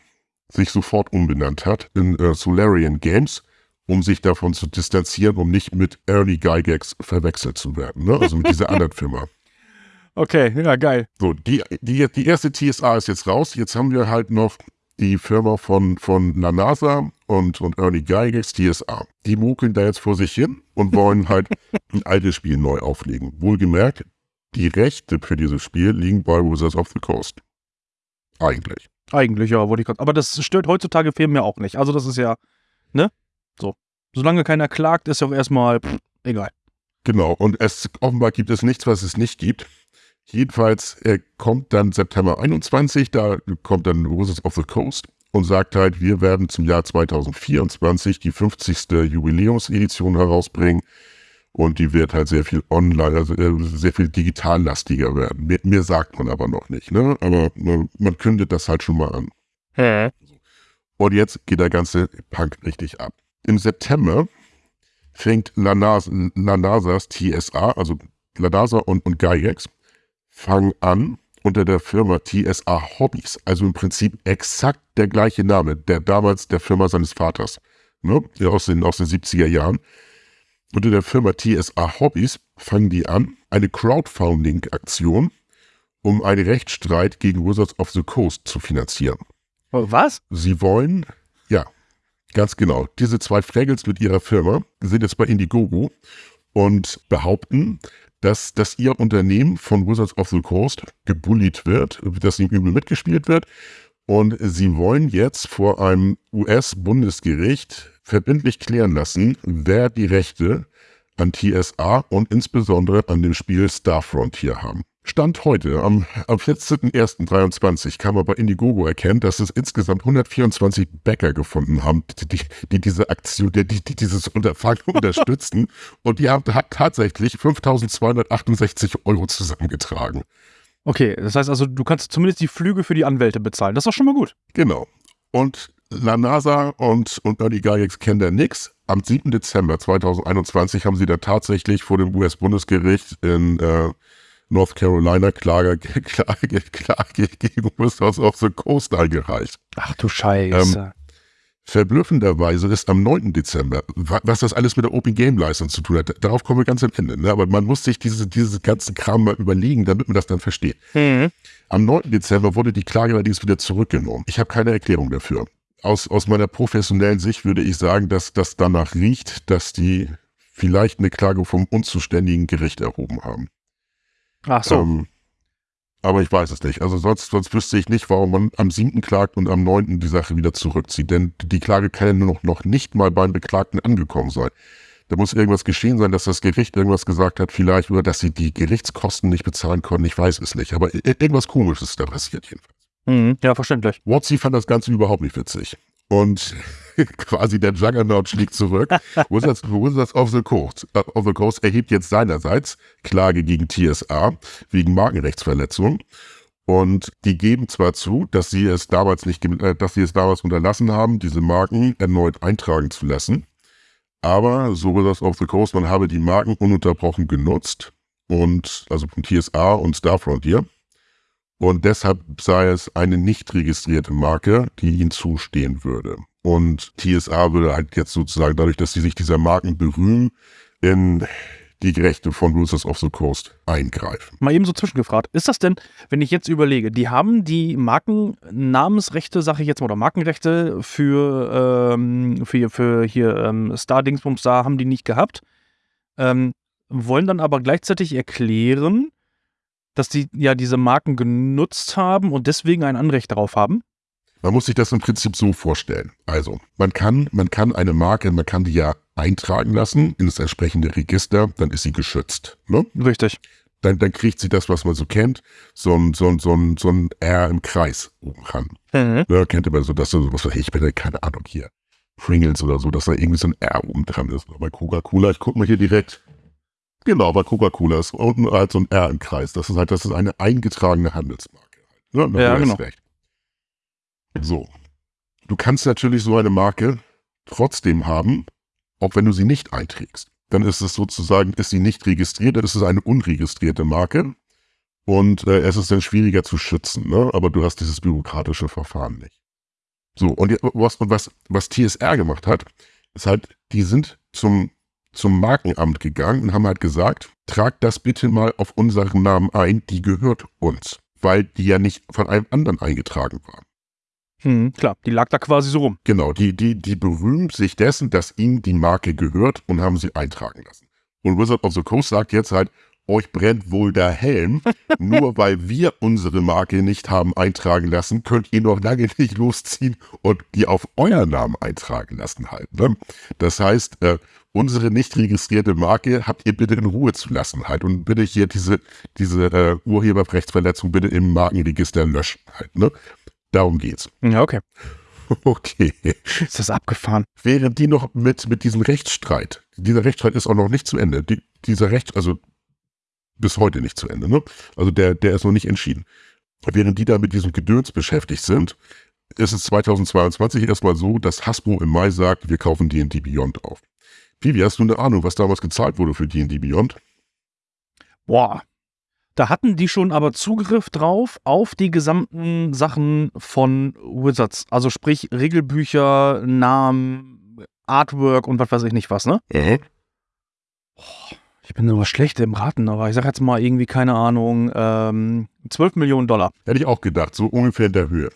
sich sofort umbenannt hat in äh, Solarian Games, um sich davon zu distanzieren, um nicht mit Early Gygax verwechselt zu werden. Ne? Also mit dieser anderen Firma. Okay, ja, geil. So, die, die, die erste TSA ist jetzt raus. Jetzt haben wir halt noch die Firma von, von La NASA und, und Ernie Gygax, TSA. Die mukeln da jetzt vor sich hin und wollen halt ein altes Spiel neu auflegen. Wohlgemerkt, die Rechte für dieses Spiel liegen bei Wizards of the Coast. Eigentlich. Eigentlich, ja, wollte ich gerade. Aber das stört heutzutage Firmen ja auch nicht. Also, das ist ja, ne? So. Solange keiner klagt, ist ja auch erstmal pff, egal. Genau, und es offenbar gibt es nichts, was es nicht gibt. Jedenfalls er kommt dann September 21, da kommt dann Roses of the Coast und sagt halt, wir werden zum Jahr 2024 die 50. Jubiläumsedition herausbringen und die wird halt sehr viel online, also äh, sehr viel digitallastiger werden. Mehr, mehr sagt man aber noch nicht, ne? Aber man, man kündet das halt schon mal an. Hä? Und jetzt geht der ganze Punk richtig ab. Im September fängt Lanas, Lanasas TSA, also Lanasa und, und Gygax, fangen an unter der Firma TSA Hobbys, also im Prinzip exakt der gleiche Name, der damals der Firma seines Vaters, ne, aus, den, aus den 70er Jahren. Unter der Firma TSA Hobbys fangen die an, eine Crowdfunding-Aktion, um einen Rechtsstreit gegen Wizards of the Coast zu finanzieren. Oh, was? Sie wollen, ja, ganz genau, diese zwei Fraggles mit ihrer Firma sind jetzt bei Indiegogo und behaupten, dass, dass ihr Unternehmen von Wizards of the Coast gebullied wird, dass ihm übel mitgespielt wird. Und sie wollen jetzt vor einem US-Bundesgericht verbindlich klären lassen, wer die Rechte an TSA und insbesondere an dem Spiel Star Frontier haben. Stand heute, am, am 14.01.23, kann man bei Indiegogo erkennen, dass es insgesamt 124 Bäcker gefunden haben, die, die diese Aktion, die, die dieses Unterfangen unterstützen. Und die haben tatsächlich 5.268 Euro zusammengetragen. Okay, das heißt also, du kannst zumindest die Flüge für die Anwälte bezahlen. Das ist doch schon mal gut. Genau. Und La NASA und, und Early Gygax kennen da nix. Am 7. Dezember 2021 haben sie da tatsächlich vor dem US-Bundesgericht in äh, North Carolina Klage, Klage, Klage gegen Wizards of the Coast eingereicht. Ach du Scheiße. Ähm, Verblüffenderweise ist am 9. Dezember, was das alles mit der Open Game Leistung zu tun hat, darauf kommen wir ganz am Ende. Ne? Aber man muss sich diese, diese ganzen Kram mal überlegen, damit man das dann versteht. Mhm. Am 9. Dezember wurde die Klage allerdings wieder zurückgenommen. Ich habe keine Erklärung dafür. Aus, aus meiner professionellen Sicht würde ich sagen, dass das danach riecht, dass die vielleicht eine Klage vom unzuständigen Gericht erhoben haben. Ach so. Ähm, aber ich weiß es nicht. Also sonst, sonst wüsste ich nicht, warum man am 7. klagt und am 9. die Sache wieder zurückzieht. Denn die Klage kann ja nur noch, noch nicht mal beim Beklagten angekommen sein. Da muss irgendwas geschehen sein, dass das Gericht irgendwas gesagt hat, vielleicht, oder dass sie die Gerichtskosten nicht bezahlen konnten. Ich weiß es nicht. Aber irgendwas Komisches ist da passiert jedenfalls. Mhm, ja, verständlich. Watsi fand das Ganze überhaupt nicht witzig. Und quasi der Juggernaut schlägt zurück. Wizards, Wizards of, the Coast, uh, of the Coast erhebt jetzt seinerseits Klage gegen TSA wegen Markenrechtsverletzung. Und die geben zwar zu, dass sie es damals nicht, äh, dass sie es damals unterlassen haben, diese Marken erneut eintragen zu lassen. Aber so Wizards of the Coast, man habe die Marken ununterbrochen genutzt und also von TSA und Starfrontier. Und deshalb sei es eine nicht registrierte Marke, die ihnen zustehen würde. Und TSA würde halt jetzt sozusagen dadurch, dass sie sich dieser Marken berühmen, in die Rechte von Wizards of the Coast eingreifen. Mal eben so zwischengefragt. Ist das denn, wenn ich jetzt überlege, die haben die Markennamensrechte, sage ich jetzt mal, oder Markenrechte für, ähm, für, für hier ähm, Star Dingsbums da haben die nicht gehabt, ähm, wollen dann aber gleichzeitig erklären, dass die ja diese Marken genutzt haben und deswegen ein Anrecht darauf haben? Man muss sich das im Prinzip so vorstellen. Also, man kann, man kann eine Marke, man kann die ja eintragen lassen in das entsprechende Register, dann ist sie geschützt. Ne? Richtig. Dann, dann kriegt sie das, was man so kennt, so ein, so ein, so ein, so ein R im Kreis oben ran. Mhm. Ja, kennt ihr mal so, dass so, was weiß ich, bin keine Ahnung hier. Pringles oder so, dass da irgendwie so ein R oben dran ist. Bei Coca-Cola, ich guck mal hier direkt. Genau, bei Coca-Cola ist unten halt so ein R im Kreis. Das ist halt, das ist eine eingetragene Handelsmarke. Ne? Ja, genau. Recht. So. Du kannst natürlich so eine Marke trotzdem haben, auch wenn du sie nicht einträgst. Dann ist es sozusagen, ist sie nicht registriert, dann ist es eine unregistrierte Marke. Und äh, es ist dann schwieriger zu schützen, ne? aber du hast dieses bürokratische Verfahren nicht. So, und was, was, was TSR gemacht hat, ist halt, die sind zum, zum Markenamt gegangen und haben halt gesagt, tragt das bitte mal auf unseren Namen ein, die gehört uns, weil die ja nicht von einem anderen eingetragen war. Hm, klar, die lag da quasi so rum. Genau, die, die, die berühmt sich dessen, dass ihnen die Marke gehört und haben sie eintragen lassen. Und Wizard of the Coast sagt jetzt halt, euch brennt wohl der Helm. Nur weil wir unsere Marke nicht haben eintragen lassen, könnt ihr noch lange nicht losziehen und die auf euren Namen eintragen lassen halt. Ne? Das heißt, äh, unsere nicht registrierte Marke habt ihr bitte in Ruhe zu lassen halt und bitte hier diese, diese äh, Urheberrechtsverletzung bitte im Markenregister löschen halt. Ne? Darum geht's. Ja, okay. Okay. Ist das abgefahren? Während die noch mit, mit diesem Rechtsstreit, dieser Rechtsstreit ist auch noch nicht zu Ende. Die, dieser Recht, also bis heute nicht zu Ende, ne? Also der, der ist noch nicht entschieden. Während die da mit diesem Gedöns beschäftigt sind, ist es 2022 erstmal so, dass Hasbro im Mai sagt, wir kaufen D&D Beyond auf. Vivi, hast du eine Ahnung, was damals gezahlt wurde für D&D Beyond? Boah, da hatten die schon aber Zugriff drauf auf die gesamten Sachen von Wizards. Also sprich Regelbücher, Namen, Artwork und was weiß ich nicht was, ne? Mhm. ich bin nur schlecht im Raten, aber ich sag jetzt mal irgendwie, keine Ahnung, ähm, 12 Millionen Dollar. Hätte ich auch gedacht, so ungefähr in der Höhe.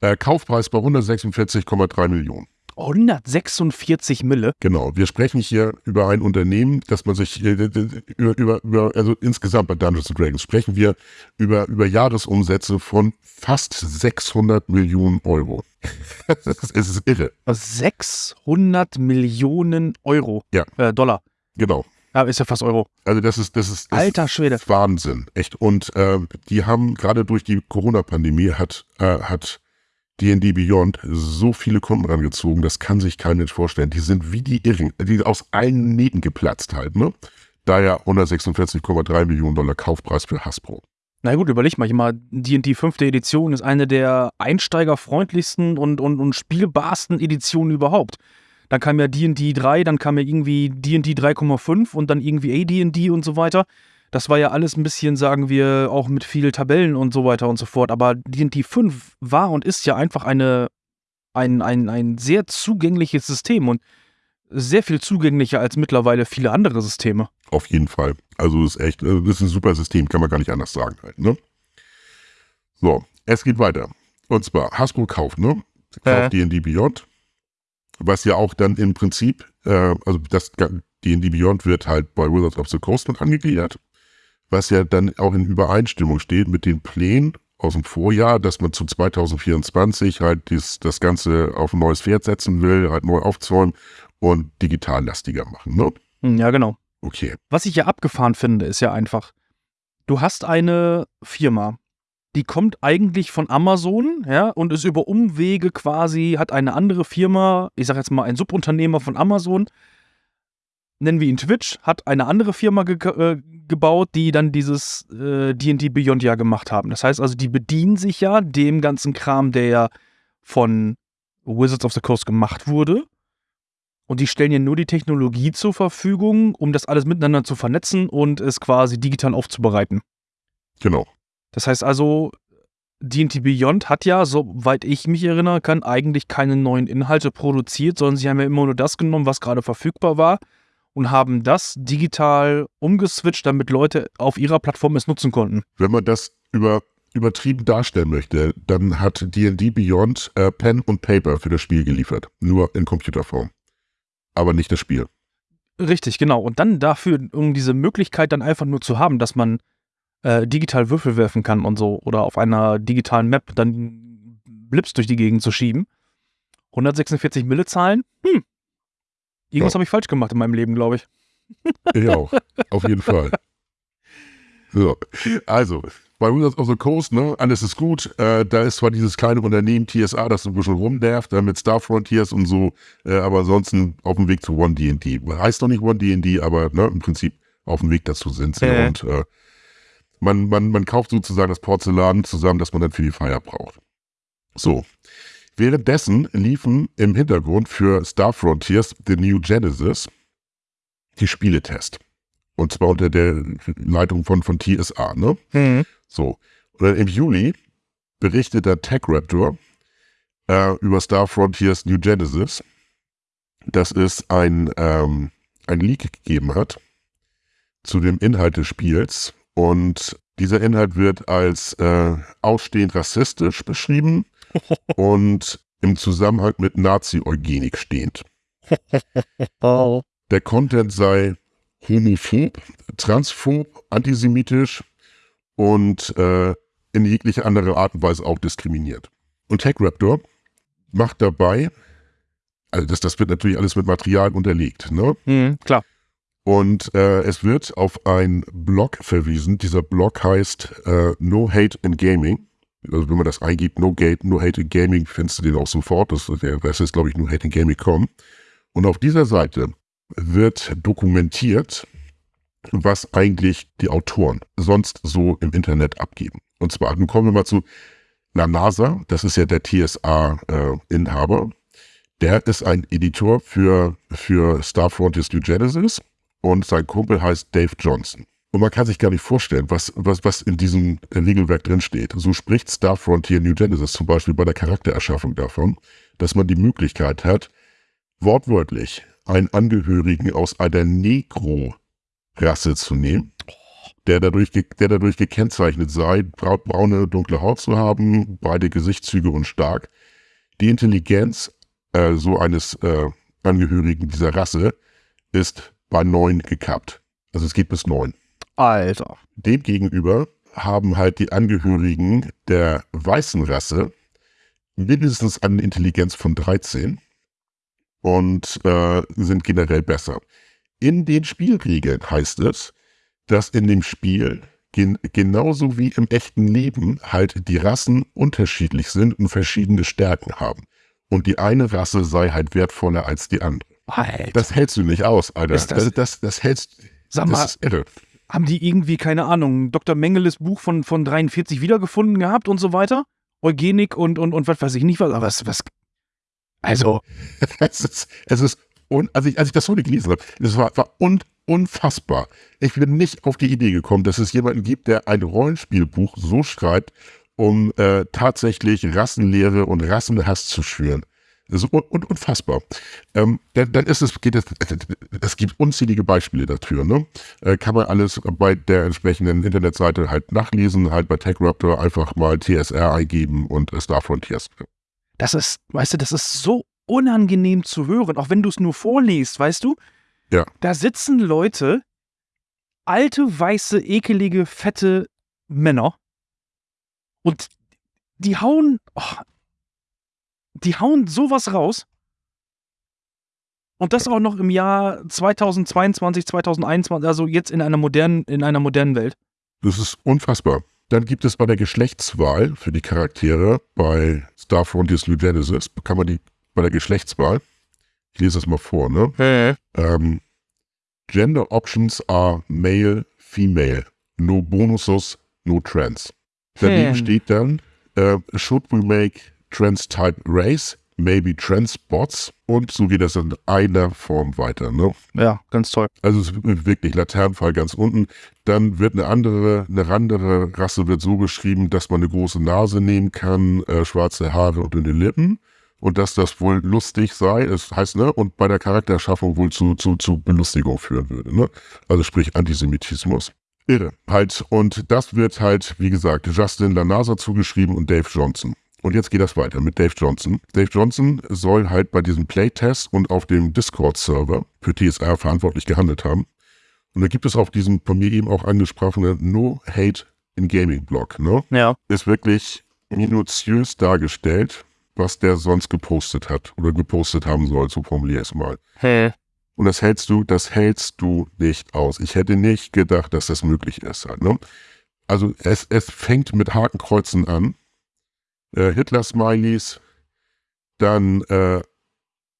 Äh, Kaufpreis bei 146,3 Millionen. 146 Mille. Genau, wir sprechen hier über ein Unternehmen, das man sich äh, über, über, über, also insgesamt bei Dungeons Dragons sprechen wir über, über Jahresumsätze von fast 600 Millionen Euro. es ist irre. 600 Millionen Euro. Ja. Äh, Dollar. Genau. Ja, ist ja fast Euro. Also das ist, das ist, das Alter Schwede. Wahnsinn, echt. Und äh, die haben gerade durch die Corona-Pandemie hat, äh, hat D&D Beyond so viele Kunden rangezogen, das kann sich kein Mensch vorstellen. Die sind wie die Irren, die aus allen Nähten geplatzt halt, ne? Daher 146,3 Millionen Dollar Kaufpreis für Hasbro. Na gut, überleg mal, ich mal, D&D 5. Edition ist eine der einsteigerfreundlichsten und, und, und spielbarsten Editionen überhaupt. Dann kam ja D&D 3, dann kam ja irgendwie D&D 3,5 und dann irgendwie AD&D und so weiter. Das war ja alles ein bisschen, sagen wir, auch mit viel Tabellen und so weiter und so fort. Aber D&D 5 war und ist ja einfach eine, ein, ein, ein sehr zugängliches System und sehr viel zugänglicher als mittlerweile viele andere Systeme. Auf jeden Fall. Also ist echt, äh, das ist ein super System, kann man gar nicht anders sagen halt, ne? So, es geht weiter. Und zwar, Hasbro kauft, ne? Kauft Äh. D&D Beyond, was ja auch dann im Prinzip, äh, also das D&D Beyond wird halt bei Wizards of the Coast mit angegliedert, was ja dann auch in Übereinstimmung steht mit den Plänen aus dem Vorjahr, dass man zu 2024 halt dies, das Ganze auf ein neues Pferd setzen will, halt neu aufzäumen und digital lastiger machen, ne? Hm, Ja, genau. Okay. Was ich ja abgefahren finde, ist ja einfach, du hast eine Firma, die kommt eigentlich von Amazon, ja, und ist über Umwege quasi, hat eine andere Firma, ich sag jetzt mal ein Subunternehmer von Amazon, nennen wir ihn Twitch, hat eine andere Firma ge äh, gebaut, die dann dieses äh, D&D Beyond ja gemacht haben. Das heißt also, die bedienen sich ja dem ganzen Kram, der ja von Wizards of the Coast gemacht wurde. Und die stellen ja nur die Technologie zur Verfügung, um das alles miteinander zu vernetzen und es quasi digital aufzubereiten. Genau. Das heißt also, D&D Beyond hat ja, soweit ich mich erinnern kann, eigentlich keine neuen Inhalte produziert, sondern sie haben ja immer nur das genommen, was gerade verfügbar war und haben das digital umgeswitcht, damit Leute auf ihrer Plattform es nutzen konnten. Wenn man das über, übertrieben darstellen möchte, dann hat D&D Beyond äh, Pen und Paper für das Spiel geliefert. Nur in Computerform. Aber nicht das Spiel. Richtig, genau. Und dann dafür, um diese Möglichkeit dann einfach nur zu haben, dass man äh, digital Würfel werfen kann und so oder auf einer digitalen Map dann Blips durch die Gegend zu schieben. 146 Mille zahlen? Hm. Irgendwas Ja. habe ich falsch gemacht in meinem Leben, glaube ich. Ich auch. Auf jeden Fall. So. Also, bei Wizards of the Coast, ne, alles ist gut. Äh, da ist zwar dieses kleine Unternehmen TSA, das ein bisschen rumnervt, äh, mit Star Frontiers und so, äh, aber ansonsten auf dem Weg zu One D&D. Heißt doch nicht One D&D, aber ne, im Prinzip auf dem Weg dazu sind sie. Äh. Und äh, man, man, man kauft sozusagen das Porzellan zusammen, das man dann für die Feier braucht. So. Währenddessen liefen im Hintergrund für Star Frontiers The New Genesis die Spieletest. Und zwar unter der Leitung von, von TSA, ne? So. Und dann im Juli berichtet der Tech Raptor äh, über Star Frontiers New Genesis, dass es ein, ähm, ein Leak gegeben hat zu dem Inhalt des Spiels. Und dieser Inhalt wird als äh, ausstehend rassistisch beschrieben und im Zusammenhang mit Nazi-Eugenik stehend. Der Content sei homophob, transphob, antisemitisch und äh, in jegliche andere Art und Weise auch diskriminiert. Und TechRaptor macht dabei, also das, das wird natürlich alles mit Material unterlegt, ne? Hm, klar. Und äh, es wird auf ein Blog verwiesen. Dieser Blog heißt äh, No Hate in Gaming. Also wenn man das eingibt, No, Gate, no Hate in Gaming, findest du den auch sofort. Das, der, das ist, glaube ich, No Hate in Gaming.com. Und auf dieser Seite wird dokumentiert, was eigentlich die Autoren sonst so im Internet abgeben. Und zwar, nun kommen wir mal zu La NASA, das ist ja der TSA-Inhaber. der ist ein Editor für, für Star Frontiers New Genesis und sein Kumpel heißt Dave Johnson. Und man kann sich gar nicht vorstellen, was, was, was in diesem Regelwerk drinsteht. So spricht Star Frontier New Genesis zum Beispiel bei der Charaktererschaffung davon, dass man die Möglichkeit hat, wortwörtlich einen Angehörigen aus einer Negro-Rasse zu nehmen, der dadurch, der dadurch gekennzeichnet sei, brau- braune, dunkle Haut zu haben, beide Gesichtszüge und stark. Die Intelligenz äh, so eines äh, Angehörigen dieser Rasse ist bei neun gekappt. Also es geht bis neun. Alter. Demgegenüber haben halt die Angehörigen der weißen Rasse mindestens eine Intelligenz von 13 und äh, sind generell besser. In den Spielregeln heißt es, dass in dem Spiel gen genauso wie im echten Leben halt die Rassen unterschiedlich sind und verschiedene Stärken haben. Und die eine Rasse sei halt wertvoller als die andere. Alter. Das hältst du nicht aus, Alter. Ist das- das, das, das hältst Sag das mal, ist irre. Haben die irgendwie, keine Ahnung, Dr. Mengeles Buch von, von 43 wiedergefunden gehabt und so weiter? Eugenik und, und, und was weiß ich nicht was, aber was, was also. es ist, es ist, un, als, ich, als ich das heute gelesen habe, das war, war un, unfassbar. Ich bin nicht auf die Idee gekommen, dass es jemanden gibt, der ein Rollenspielbuch so schreibt, um äh, tatsächlich Rassenlehre und Rassenhass zu schüren. Das ist un, un, unfassbar. Ähm, dann, dann, ist es, geht es, es gibt unzählige Beispiele dafür. Ne? Äh, kann man alles bei der entsprechenden Internetseite halt nachlesen, halt bei TechRaptor einfach mal TSR eingeben und Star Frontiers. Das ist, weißt du, das ist so unangenehm zu hören, auch wenn du es nur vorliest, weißt du? Ja. Da sitzen Leute, alte, weiße, ekelige, fette Männer und die hauen, oh, die hauen sowas raus. Und das auch noch im Jahr 2022, 2021, also jetzt in einer modernen, in einer modernen Welt. Das ist unfassbar. Dann gibt es bei der Geschlechtswahl für die Charaktere bei Star Frontiers New Genesis, kann man die bei der Geschlechtswahl, ich lese das mal vor, ne? Hey. Ähm, Gender options are male, female. No bonuses, no trans. Daneben Hm. steht dann, äh, should we make trans type race, maybe trans bots und so geht das in einer Form weiter. Ne? Ja, ganz toll. Also es ist wirklich Laternenfall ganz unten. Dann wird eine andere, eine andere Rasse wird so beschrieben, dass man eine große Nase nehmen kann, äh, schwarze Haare und dünne Lippen. Und dass das wohl lustig sei, das heißt, ne, und bei der Charaktererschaffung wohl zu, zu, zu Belustigung führen würde, ne? Also sprich Antisemitismus. Irre. Halt, und das wird halt, wie gesagt, Justin Lanasa zugeschrieben und Dave Johnson. Und jetzt geht das weiter mit Dave Johnson. Dave Johnson soll halt bei diesem Playtest und auf dem Discord-Server für TSR verantwortlich gehandelt haben. Und da gibt es auf diesem von mir eben auch angesprochene No Hate in Gaming-Blog, ne? Ja. Ist wirklich minutiös dargestellt, was der sonst gepostet hat oder gepostet haben soll, so formuliere ich es mal. Hä? Und das hältst du, das hältst du nicht aus. Ich hätte nicht gedacht, dass das möglich ist halt, ne? Also es, es fängt mit Hakenkreuzen an, äh, Hitler-Smileys, dann äh,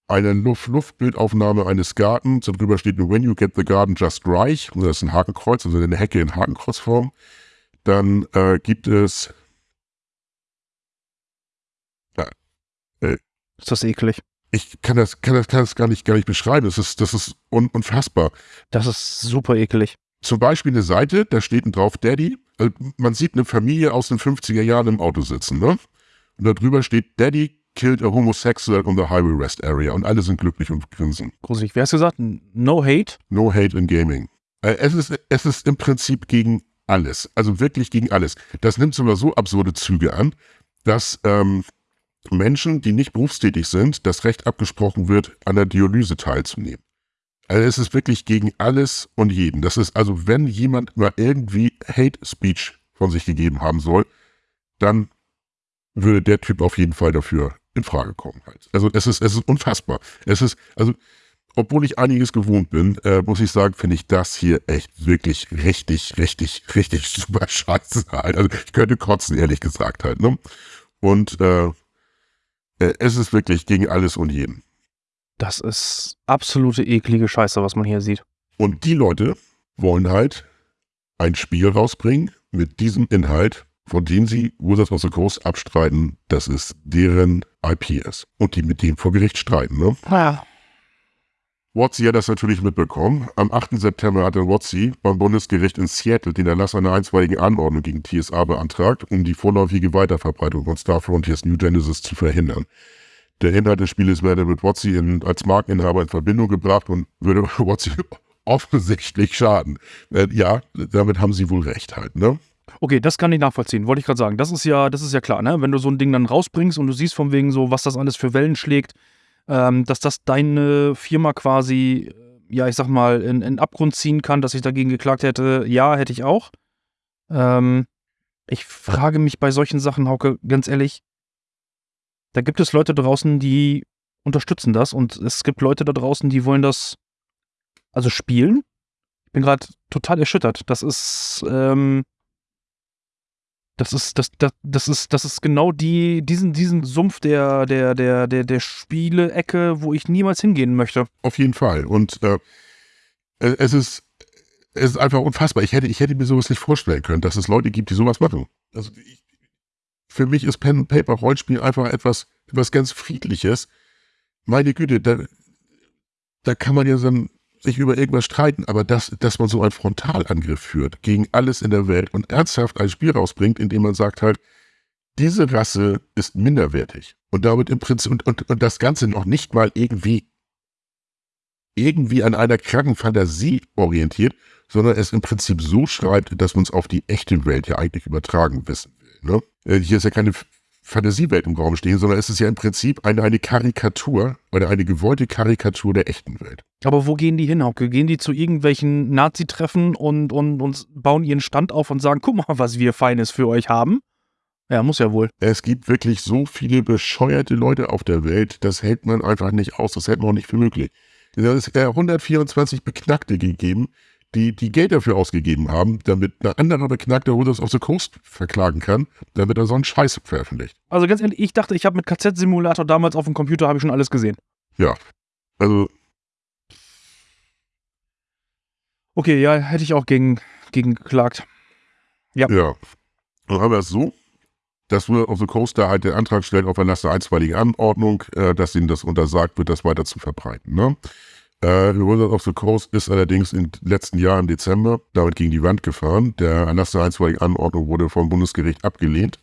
eine Luft Luftbildaufnahme eines Gartens, darüber steht nur When you get the garden just right, und das ist ein Hakenkreuz, also eine Hecke in Hakenkreuzform. Dann äh, gibt es Ist das eklig. ich kann das, kann das, kann das gar nicht, gar nicht beschreiben. Das ist, das ist un, unfassbar. Das ist super eklig. Zum Beispiel eine Seite, da steht drauf Daddy. Also man sieht eine Familie aus den 50er Jahren im Auto sitzen, ne? Und da drüber steht Daddy killed a homosexual on the highway rest area. Und alle sind glücklich und grinsen. Gruselig. Wer hast gesagt? No hate? No hate in gaming. Äh, Es ist, es ist im Prinzip gegen alles. Also wirklich gegen alles. Das nimmt sogar so absurde Züge an, dass ähm, Menschen, die nicht berufstätig sind, das Recht abgesprochen wird, an der Dialyse teilzunehmen. Also es ist wirklich gegen alles und jeden. Das ist also, wenn jemand mal irgendwie Hate Speech von sich gegeben haben soll, dann würde der Typ auf jeden Fall dafür in Frage kommen. Halt. Also es ist, es ist unfassbar. Es ist, also, obwohl ich einiges gewohnt bin, äh, muss ich sagen, finde ich das hier echt wirklich richtig, richtig, richtig super scheiße halt. Also ich könnte kotzen, ehrlich gesagt halt. Ne? Und äh, äh, es ist wirklich gegen alles und jeden. Das ist absolute eklige Scheiße, was man hier sieht. Und die Leute wollen halt ein Spiel rausbringen mit diesem Inhalt, von dem sie Wizards of the Coast abstreiten, dass es deren IP ist. Und die mit dem vor Gericht streiten. Ne? Ja. Watsi hat das natürlich mitbekommen. Am 8. September hat dann Watsi beim Bundesgericht in Seattle den Erlass einer einstweiligen Anordnung gegen TSA beantragt, um die vorläufige Weiterverbreitung von Star Frontiers New Genesis zu verhindern. Der Inhalt des Spieles werde mit Watsi in, als Markeninhaber in Verbindung gebracht und würde Watsi offensichtlich schaden. Äh, ja, damit haben sie wohl recht halt, ne? Okay, das kann ich nachvollziehen, wollte ich gerade sagen. Das ist ja, das ist ja klar, ne? Wenn du so ein Ding dann rausbringst und du siehst von wegen so, was das alles für Wellen schlägt, ähm, dass das deine Firma quasi, ja, ich sag mal, in, in Abgrund ziehen kann, dass ich dagegen geklagt hätte, ja, hätte ich auch. Ähm, ich frage mich bei solchen Sachen, Hauke, ganz ehrlich, da gibt es Leute draußen, die unterstützen das und es gibt Leute da draußen, die wollen das also spielen. Ich bin gerade total erschüttert. Das ist, ähm, das ist, das, das, das ist, das ist genau die, diesen, diesen Sumpf der, der, der, der, der Spiele-Ecke, wo ich niemals hingehen möchte. Auf jeden Fall. Und äh, es ist, es ist einfach unfassbar. Ich hätte, ich hätte mir sowas nicht vorstellen können, dass es Leute gibt, die sowas machen. Also ich, für mich ist Pen and Paper Rollenspiel einfach etwas, etwas ganz Friedliches. Meine Güte, da, da kann man ja dann sich über irgendwas streiten, aber das, dass man so einen Frontalangriff führt gegen alles in der Welt und ernsthaft ein Spiel rausbringt, indem man sagt halt, diese Rasse ist minderwertig und damit im Prinzip und, und, und das Ganze noch nicht mal irgendwie irgendwie an einer kranken Fantasie orientiert, sondern es im Prinzip so schreibt, dass man es auf die echte Welt ja eigentlich übertragen wissen will. Ne? Äh, hier ist ja keine Fantasiewelt im Raum stehen, sondern es ist ja im Prinzip eine, eine Karikatur oder eine gewollte Karikatur der echten Welt. Aber wo gehen die hin, Hauke? Gehen die zu irgendwelchen Nazi-Treffen und, und, und bauen ihren Stand auf und sagen, guck mal, was wir Feines für euch haben? Ja, muss ja wohl. Es gibt wirklich so viele bescheuerte Leute auf der Welt, das hält man einfach nicht aus, das hält man auch nicht für möglich. Es hat 124 Beknackte gegeben, die, die Geld dafür ausgegeben haben, damit ein anderer Beknackter Wizards of the Coast verklagen kann, damit er so einen Scheiß veröffentlicht. Also ganz ehrlich, ich dachte, ich habe mit KZ-Simulator damals auf dem Computer habe ich schon alles gesehen. Ja, also... Okay, ja, hätte ich auch gegen, gegen geklagt. Ja. Ja. Dann haben wir es so, dass Wizards of the Coast da halt den Antrag stellt auf Erlass der einstweiligen Anordnung, äh, dass ihnen das untersagt wird, das weiter zu verbreiten. Ne? Äh, Wizard of the Coast ist allerdings im letzten Jahr im Dezember damit gegen die Wand gefahren. Der Erlass der einstweiligen Anordnung wurde vom Bundesgericht abgelehnt.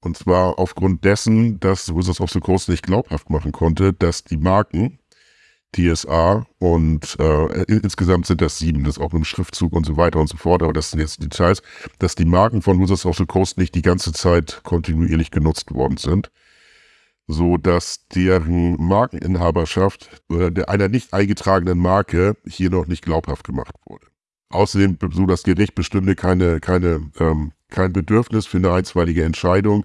Und zwar aufgrund dessen, dass Wizards of the Coast nicht glaubhaft machen konnte, dass die Marken TSA und äh, insgesamt sind das sieben, das ist auch mit dem Schriftzug und so weiter und so fort, aber das sind jetzt Details, dass die Marken von Wizards of the Coast nicht die ganze Zeit kontinuierlich genutzt worden sind so dass deren Markeninhaberschaft oder der einer nicht eingetragenen Marke hier noch nicht glaubhaft gemacht wurde. Außerdem so das Gericht bestimmte keine, keine, ähm, kein Bedürfnis für eine einstweilige Entscheidung,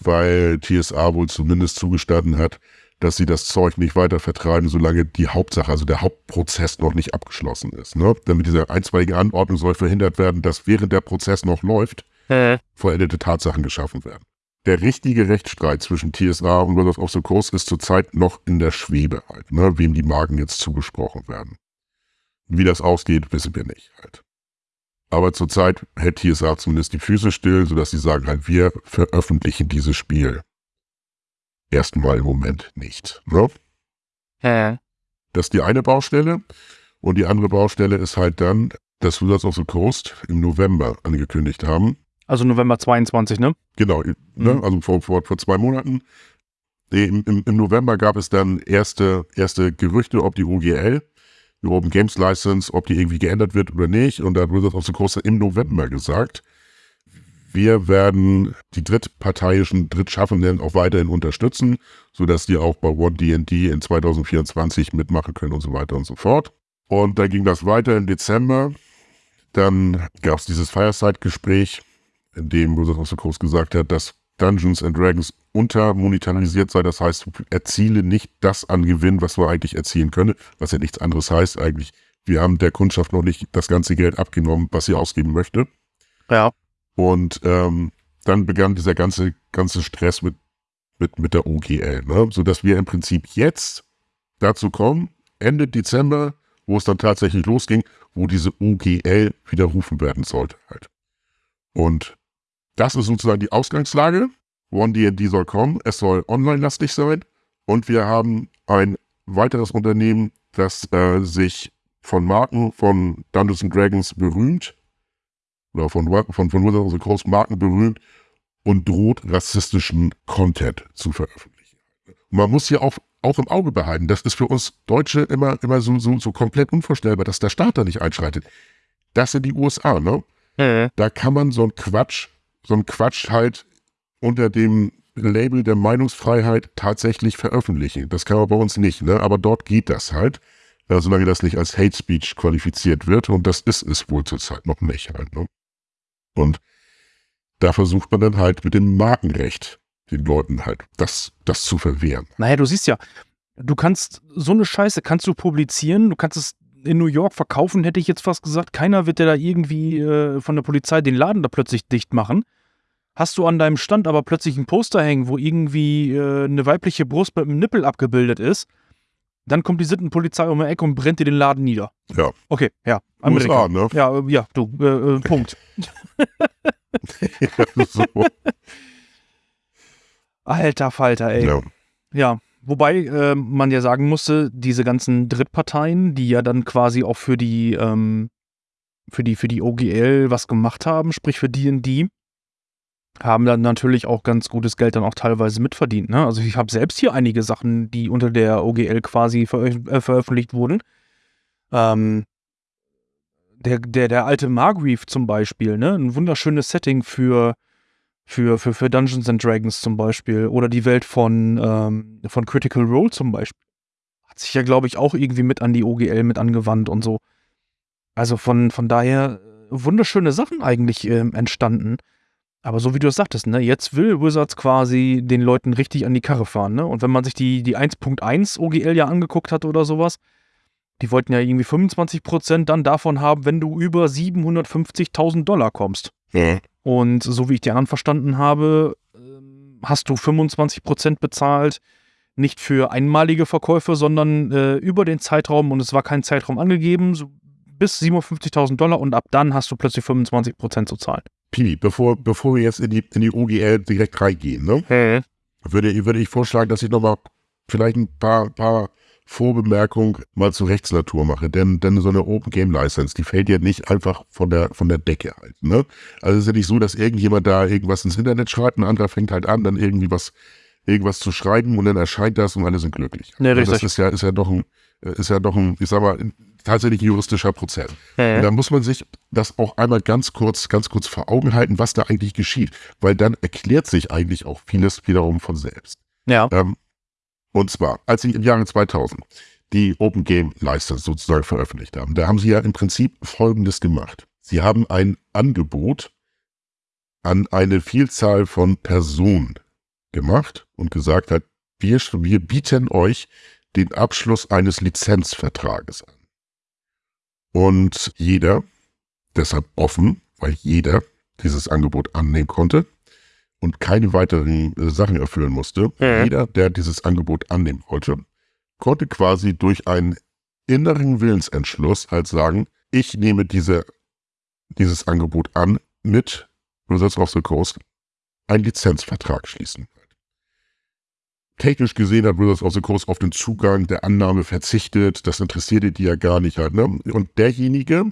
weil TSA wohl zumindest zugestanden hat, dass sie das Zeug nicht weiter vertreiben, solange die Hauptsache, also der Hauptprozess noch nicht abgeschlossen ist. Ne? Damit diese einstweilige Anordnung soll verhindert werden, dass während der Prozess noch läuft, äh. vollendete Tatsachen geschaffen werden. Der richtige Rechtsstreit zwischen TSA und Wizards of the Coast ist zurzeit noch in der Schwebe halt, ne? wem die Marken jetzt zugesprochen werden. Wie das ausgeht, wissen wir nicht halt. Aber zurzeit hält TSA zumindest die Füße still, sodass sie sagen halt, wir veröffentlichen dieses Spiel. Erstmal im Moment nicht. Ne? Hä? Das ist die eine Baustelle. Und die andere Baustelle ist halt dann, dass Wizards of the Coast im November angekündigt haben, also November 22, ne? Genau, ne? Mhm. also vor, vor, vor zwei Monaten. Im, im, Im November gab es dann erste, erste Gerüchte, ob die UGL, die Open Games License, ob die irgendwie geändert wird oder nicht. Und da hat Wizards of the Coast im November gesagt, wir werden die drittparteiischen Drittschaffenden auch weiterhin unterstützen, sodass die auch bei One D&D in 2024 mitmachen können und so weiter und so fort. Und dann ging das weiter im Dezember. Dann gab es dieses Fireside-Gespräch in dem Wizards of the Coast gesagt hat, dass Dungeons and Dragons untermonetarisiert sei. Das heißt, erziele nicht das an Gewinn, was wir eigentlich erzielen können, was ja nichts anderes heißt eigentlich. Wir haben der Kundschaft noch nicht das ganze Geld abgenommen, was sie ausgeben möchte. Ja. Und ähm, dann begann dieser ganze, ganze Stress mit, mit, mit der OGL, ne? sodass wir im Prinzip jetzt dazu kommen, Ende Dezember, wo es dann tatsächlich losging, wo diese OGL widerrufen werden sollte halt. Und das ist sozusagen die Ausgangslage. OneDND soll kommen, es soll online-lastig sein und wir haben ein weiteres Unternehmen, das äh, sich von Marken von Dungeons Dragons berühmt oder von, von, von the Coast Marken berühmt und droht rassistischen Content zu veröffentlichen. Man muss hier auch, auch im Auge behalten, das ist für uns Deutsche immer, immer so, so, so komplett unvorstellbar, dass der Staat da nicht einschreitet. Das sind die USA, ne? Mhm. Da kann man so ein Quatsch so ein Quatsch halt unter dem Label der Meinungsfreiheit tatsächlich veröffentlichen. Das kann man bei uns nicht, ne? aber dort geht das halt, solange das nicht als Hate Speech qualifiziert wird und das ist es wohl zurzeit noch nicht halt. Ne? Und da versucht man dann halt mit dem Markenrecht den Leuten halt das, das zu verwehren. Naja, du siehst ja, du kannst so eine Scheiße kannst du publizieren, du kannst es in New York verkaufen, hätte ich jetzt fast gesagt. Keiner wird dir da irgendwie äh, von der Polizei den Laden da plötzlich dicht machen. Hast du an deinem Stand aber plötzlich ein Poster hängen, wo irgendwie äh, eine weibliche Brust mit einem Nippel abgebildet ist, Dann kommt die Sittenpolizei um die Ecke und brennt dir den Laden nieder. Ja. Okay, ja. USA, ne? Ja, äh, ja, du, äh, äh, Punkt. so. Alter Falter, ey. ja. Ja, wobei äh, man ja sagen musste, diese ganzen Drittparteien, die ja dann quasi auch für die, ähm, für die, für die OGL was gemacht haben, sprich für D&D, haben dann natürlich auch ganz gutes Geld dann auch teilweise mitverdient. Ne? Also ich habe selbst hier einige Sachen, die unter der OGL quasi veröf äh, veröffentlicht wurden. Ähm, der, der, der alte Margreave zum Beispiel, ne? Ein wunderschönes Setting für, für, für, für Dungeons and Dragons zum Beispiel. Oder die Welt von, ähm, von Critical Role zum Beispiel. Hat sich ja, glaube ich, auch irgendwie mit an die OGL mit angewandt und so. Also von, von daher äh, wunderschöne Sachen eigentlich ähm, entstanden. Aber so wie du es sagtest, ne, jetzt will Wizards quasi den Leuten richtig an die Karre fahren, ne? Und wenn man sich die, die 1.1 OGL ja angeguckt hat oder sowas, die wollten ja irgendwie 25% dann davon haben, wenn du über 750.000 Dollar kommst. Ja. Und so wie ich die anderen verstanden habe, ähm, hast du 25% bezahlt, nicht für einmalige Verkäufe, sondern äh, über den Zeitraum, und es war kein Zeitraum angegeben, so bis 57.000 Dollar und ab dann hast du plötzlich 25% zu zahlen. Piwi, bevor, bevor wir jetzt in die, in die OGL direkt reingehen, ne, würde, würde ich vorschlagen, dass ich nochmal vielleicht ein paar, paar Vorbemerkungen mal zur Rechtsnatur mache. Denn, denn so eine Open Game License, die fällt ja nicht einfach von der, von der Decke halt. Ne? Also es ist ja nicht so, dass irgendjemand da irgendwas ins Internet schreibt, ein anderer fängt halt an, dann irgendwie was, irgendwas zu schreiben und dann erscheint das und alle sind glücklich. Also richtig. das ist ja, ist ja doch ein, ist ja doch ein, ich sag mal, tatsächlich ein juristischer Prozess. Und da muss man sich das auch einmal ganz kurz, ganz kurz vor Augen halten, was da eigentlich geschieht. Weil dann erklärt sich eigentlich auch vieles wiederum von selbst. Ja. Ähm, und zwar, als sie im Jahre 2000 die Open Game License sozusagen veröffentlicht haben, da haben sie ja im Prinzip Folgendes gemacht. Sie haben ein Angebot an eine Vielzahl von Personen gemacht und gesagt hat, wir, wir bieten euch den Abschluss eines Lizenzvertrages an. Und jeder, deshalb offen, weil jeder dieses Angebot annehmen konnte und keine weiteren äh, Sachen erfüllen musste, Mhm. jeder, der dieses Angebot annehmen wollte, konnte quasi durch einen inneren Willensentschluss halt sagen, ich nehme diese, dieses Angebot an mit Wizards of the Coast einen Lizenzvertrag schließen. Technisch gesehen hat Wizards of the Coast auf den Zugang der Annahme verzichtet. Das interessierte die ja gar nicht halt. Ne? Und derjenige,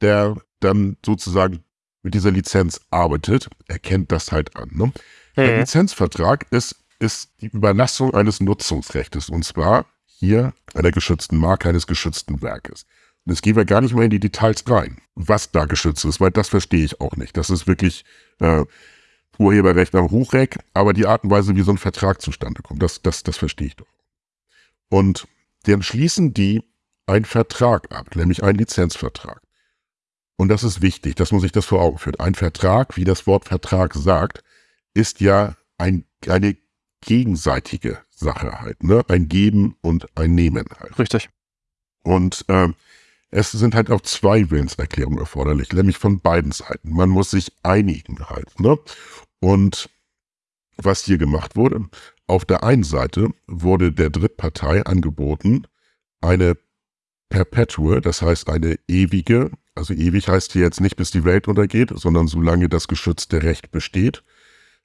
der dann sozusagen mit dieser Lizenz arbeitet, erkennt das halt an. Ne? Der Lizenzvertrag ist, ist die Überlassung eines Nutzungsrechtes. Und zwar hier einer geschützten Marke eines geschützten Werkes. Und jetzt gehen wir gar nicht mehr in die Details rein, was da geschützt ist, weil das verstehe ich auch nicht. Das ist wirklich äh, Urheberrecht am Hochreck, aber die Art und Weise, wie so ein Vertrag zustande kommt, das, das, das verstehe ich doch. Und dann schließen die einen Vertrag ab, nämlich einen Lizenzvertrag. Und das ist wichtig, dass man sich das vor Augen führt. Ein Vertrag, wie das Wort Vertrag sagt, ist ja ein, eine gegenseitige Sache halt, ne? Ein Geben und ein Nehmen halt. Richtig. Und ähm, es sind halt auch zwei Willenserklärungen erforderlich, nämlich von beiden Seiten. Man muss sich einigen halt. Ne? Und was hier gemacht wurde, auf der einen Seite wurde der Drittpartei angeboten, eine Perpetual, das heißt eine ewige, also ewig heißt hier jetzt nicht, bis die Welt untergeht, sondern solange das geschützte Recht besteht,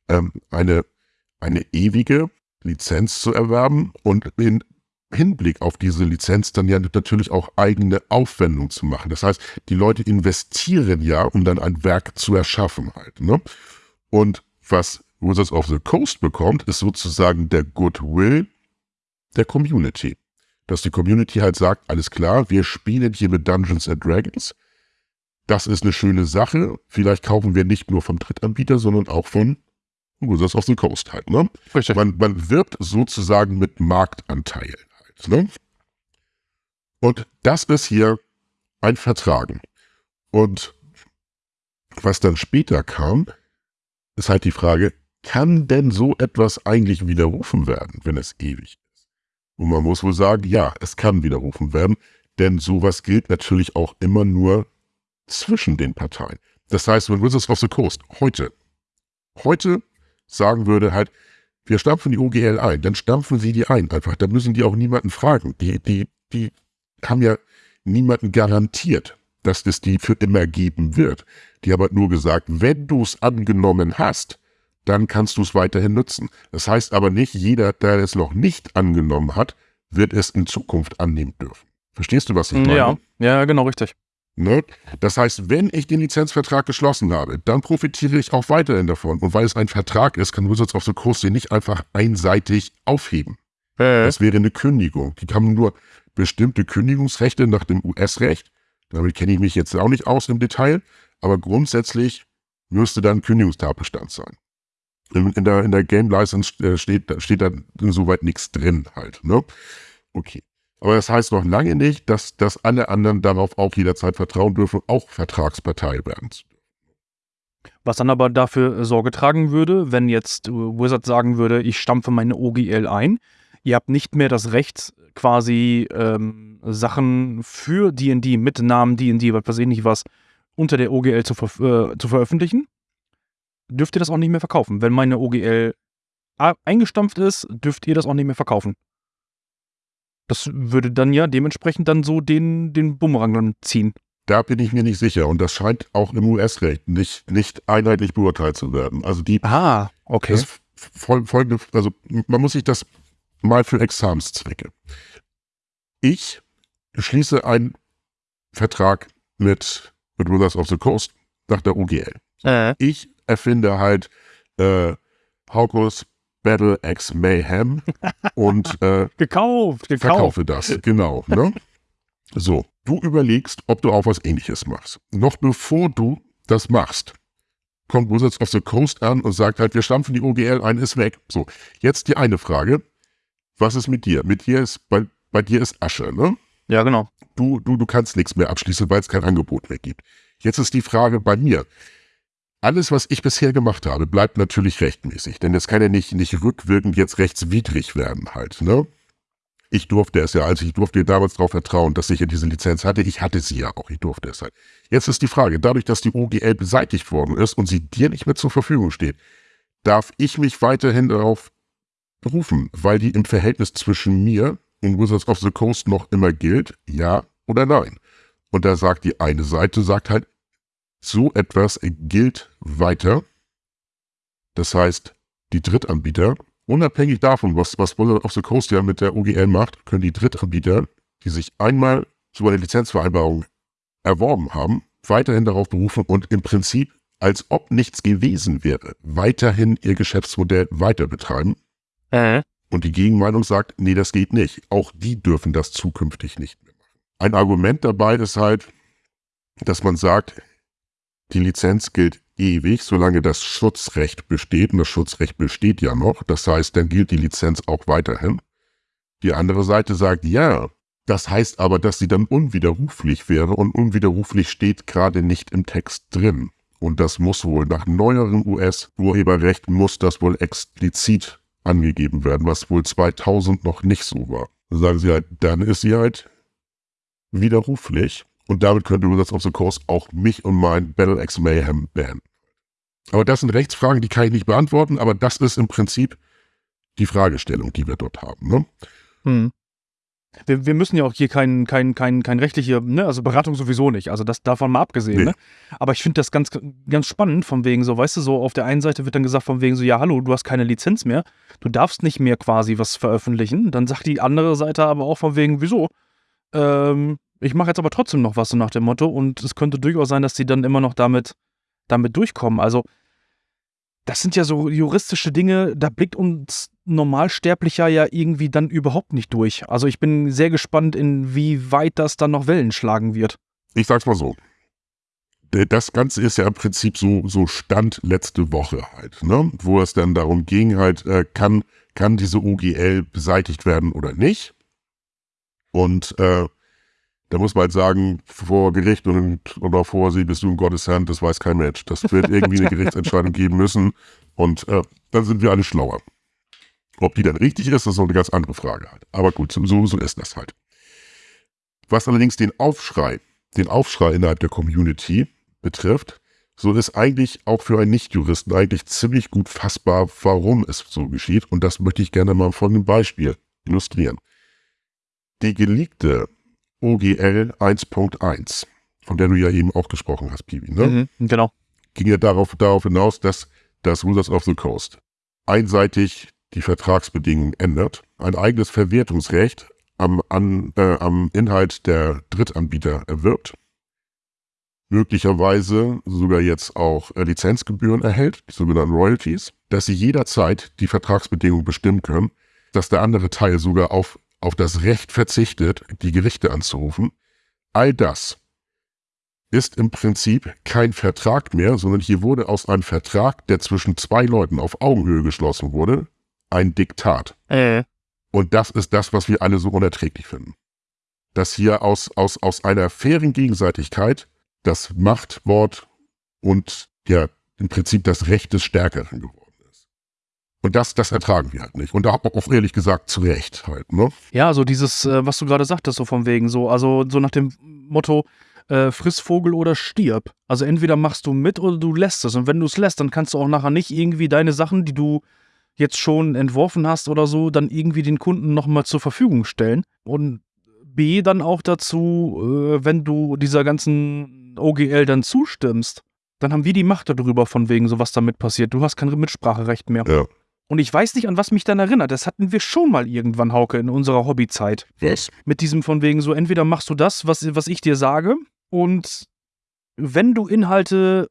ähm, eine, eine ewige Lizenz zu erwerben und in Hinblick auf diese Lizenz dann ja natürlich auch eigene Aufwendung zu machen. Das heißt, die Leute investieren ja, um dann ein Werk zu erschaffen halt. Ne? Und was Wizards of the Coast bekommt, ist sozusagen der Goodwill der Community. Dass die Community halt sagt, alles klar, wir spielen hier mit Dungeons and Dragons. Das ist eine schöne Sache. Vielleicht kaufen wir nicht nur vom Drittanbieter, sondern auch von Wizards of the Coast halt. Ne? Richtig. Man, man wirbt sozusagen mit Marktanteilen halt. Ne? Und das ist hier ein Vertragen. Und was dann später kam, ist halt die Frage, kann denn so etwas eigentlich widerrufen werden, wenn es ewig ist? Und man muss wohl sagen, ja, es kann widerrufen werden, denn sowas gilt natürlich auch immer nur zwischen den Parteien. Das heißt, wenn Wizards of the Coast heute, heute sagen würde halt, wir stampfen die OGL ein, dann stampfen sie die ein einfach. Da müssen die auch niemanden fragen. Die, die, die haben ja niemanden garantiert, dass es die für immer geben wird. Die haben halt nur gesagt, wenn du es angenommen hast, dann kannst du es weiterhin nutzen. Das heißt aber nicht, jeder, der es noch nicht angenommen hat, wird es in Zukunft annehmen dürfen. Verstehst du, was ich meine? Ja, ja, genau, richtig. Ne? Das heißt, wenn ich den Lizenzvertrag geschlossen habe, dann profitiere ich auch weiterhin davon. Und weil es ein Vertrag ist, kann Wizards of the Coast den nicht einfach einseitig aufheben. Äh. Das wäre eine Kündigung. Die haben nur bestimmte Kündigungsrechte nach dem US-Recht. Damit kenne ich mich jetzt auch nicht aus im Detail. Aber grundsätzlich müsste dann Kündigungstatbestand sein. In, der, in der Game License äh, steht, steht da insoweit nichts drin halt. Ne? Okay. Aber das heißt noch lange nicht, dass, dass alle anderen darauf auch jederzeit vertrauen dürfen, auch Vertragspartei werden. Was dann aber dafür Sorge tragen würde, wenn jetzt Wizard sagen würde, ich stampfe meine OGL ein, ihr habt nicht mehr das Recht, quasi ähm, Sachen für D&D mit Namen D&D, was weiß ich nicht was, unter der OGL zu, ver äh, zu veröffentlichen, dürft ihr das auch nicht mehr verkaufen. Wenn meine OGL eingestampft ist, dürft ihr das auch nicht mehr verkaufen. Das würde dann ja dementsprechend dann so den, den Bumerang dann ziehen. Da bin ich mir nicht sicher und das scheint auch im US-Recht nicht, nicht einheitlich beurteilt zu werden. Also die Ah, okay. das fol folgende, also man muss sich das mal für Examenszwecke. Ich schließe einen Vertrag mit, mit Wizards of the Coast nach der OGL. Äh. Ich erfinde halt äh, Haukus Battle X Mayhem und äh, Gekauft, gekauft. verkaufe das, genau. Ne? So, du überlegst, ob du auch was ähnliches machst. Noch bevor du das machst, kommt Wizards of the Coast an und sagt halt, wir stampfen die OGL ein, ist weg. So, jetzt die eine Frage. Was ist mit dir? Mit dir ist, bei, bei dir ist Asche, ne? Ja, genau. Du, du, du kannst nichts mehr abschließen, weil es kein Angebot mehr gibt. Jetzt ist die Frage bei mir. Alles, was ich bisher gemacht habe, bleibt natürlich rechtmäßig, denn das kann ja nicht, nicht rückwirkend jetzt rechtswidrig werden halt, ne? Ich durfte es ja, also ich durfte damals darauf vertrauen, dass ich ja diese Lizenz hatte. Ich hatte sie ja auch, ich durfte es halt. Jetzt ist die Frage, dadurch, dass die OGL beseitigt worden ist und sie dir nicht mehr zur Verfügung steht, darf ich mich weiterhin darauf berufen, weil die im Verhältnis zwischen mir und Wizards of the Coast noch immer gilt, ja oder nein. Und da sagt die eine Seite, sagt halt, so etwas gilt weiter. Das heißt, die Drittanbieter, unabhängig davon, was, was Wizards of the Coast ja mit der OGL macht, können die Drittanbieter, die sich einmal so eine Lizenzvereinbarung erworben haben, weiterhin darauf berufen und im Prinzip, als ob nichts gewesen wäre, weiterhin ihr Geschäftsmodell weiter betreiben. Äh. Und die Gegenmeinung sagt, nee, das geht nicht. Auch die dürfen das zukünftig nicht mehr machen. Ein Argument dabei ist halt, dass man sagt, die Lizenz gilt ewig, solange das Schutzrecht besteht. Und das Schutzrecht besteht ja noch. Das heißt, dann gilt die Lizenz auch weiterhin. Die andere Seite sagt, ja, das heißt aber, dass sie dann unwiderruflich wäre und unwiderruflich steht gerade nicht im Text drin. Und das muss wohl nach neuerem US-Urheberrecht muss das wohl explizit angegeben werden, was wohl 2000 noch nicht so war. Dann sagen sie halt, dann ist sie halt widerruflich und damit könnte Wizards of the Coast auch mich und mein Battle X Mayhem bannen. Aber das sind Rechtsfragen, die kann ich nicht beantworten, aber das ist im Prinzip die Fragestellung, die wir dort haben. Ne? Hm. Wir, wir, müssen ja auch hier kein, kein, kein, kein rechtliche, ne, also Beratung sowieso nicht, also das davon mal abgesehen, Nee. ne? Aber ich finde das ganz, ganz spannend, von wegen so, weißt du, so auf der einen Seite wird dann gesagt, von wegen so, ja, hallo, du hast keine Lizenz mehr, du darfst nicht mehr quasi was veröffentlichen. Dann sagt die andere Seite aber auch von wegen, wieso? Ähm, ich mache jetzt aber trotzdem noch was so nach dem Motto und es könnte durchaus sein, dass die dann immer noch damit, damit durchkommen. Also, das sind ja so juristische Dinge, da blickt uns Normalsterblicher ja irgendwie dann überhaupt nicht durch. Also ich bin sehr gespannt, inwieweit das dann noch Wellen schlagen wird. Ich sag's mal so. Das Ganze ist ja im Prinzip so, so Stand letzte Woche halt, ne? Wo es dann darum ging, halt, äh, kann, kann diese OGL beseitigt werden oder nicht? Und äh, da muss man halt sagen, vor Gericht und oder vor sie bist du in Gottes Hand, das weiß kein Mensch. Das wird irgendwie eine Gerichtsentscheidung geben müssen und äh, dann sind wir alle schlauer. Ob die dann richtig ist, das ist noch eine ganz andere Frage halt. Aber gut, so, so ist das halt. Was allerdings den Aufschrei, den Aufschrei innerhalb der Community betrifft, so ist eigentlich auch für einen Nichtjuristen eigentlich ziemlich gut fassbar, warum es so geschieht. Und das möchte ich gerne mal von einem Beispiel illustrieren. Die geleakte OGL 1.1, von der du ja eben auch gesprochen hast, Pibi, ne? Mhm, genau. ging ja darauf, darauf hinaus, dass das Wizards of the Coast einseitig die Vertragsbedingungen ändert, ein eigenes Verwertungsrecht am, an, äh, am Inhalt der Drittanbieter erwirbt, möglicherweise sogar jetzt auch äh, Lizenzgebühren erhält, die sogenannten Royalties, dass sie jederzeit die Vertragsbedingungen bestimmen können, dass der andere Teil sogar auf, auf das Recht verzichtet, die Gerichte anzurufen. All das ist im Prinzip kein Vertrag mehr, sondern hier wurde aus einem Vertrag, der zwischen zwei Leuten auf Augenhöhe geschlossen wurde, ein Diktat. Äh. Und das ist das, was wir alle so unerträglich finden. Dass hier aus, aus, aus einer fairen Gegenseitigkeit das Machtwort und ja, im Prinzip das Recht des Stärkeren geworden ist. Und das, das ertragen wir halt nicht. Und auch, auch ehrlich gesagt zu Recht halt, ne? Ja, so dieses, äh, was du gerade sagtest, so von wegen, so, also so nach dem Motto, äh, friss Vogel oder stirb. Also entweder machst du mit oder du lässt es. Und wenn du es lässt, dann kannst du auch nachher nicht irgendwie deine Sachen, die du jetzt schon entworfen hast oder so, dann irgendwie den Kunden nochmal zur Verfügung stellen. Und B dann auch dazu, äh, wenn du dieser ganzen OGL dann zustimmst, dann haben wir die Macht darüber, von wegen so was damit passiert. Du hast kein Mitspracherecht mehr. Ja. Und ich weiß nicht, an was mich dann erinnert. Das hatten wir schon mal irgendwann, Hauke, in unserer Hobbyzeit. Was? Mit diesem von wegen so, entweder machst du das, was, was ich dir sage, und wenn du Inhalte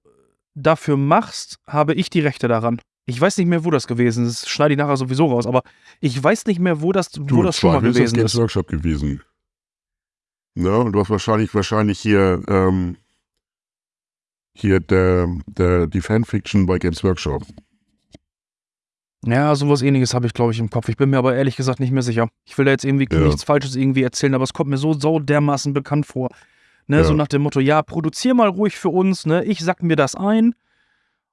dafür machst, habe ich die Rechte daran. Ich weiß nicht mehr, wo das gewesen ist. Das schneide ich nachher sowieso raus, aber ich weiß nicht mehr, wo das, wo Du, das schon mal Zweifel ist das gewesen Games ist. Workshop gewesen. Ja, und du hast wahrscheinlich, wahrscheinlich hier, ähm, hier der, der, die Fanfiction bei Games Workshop. Ja, sowas ähnliches habe ich, glaube ich, im Kopf. Ich bin mir aber ehrlich gesagt nicht mehr sicher. Ich will da jetzt irgendwie Ja. nichts Falsches irgendwie erzählen, aber es kommt mir so, so dermaßen bekannt vor. Ne, Ja. So nach dem Motto, ja, produzier mal ruhig für uns, ne? Ich sack mir das ein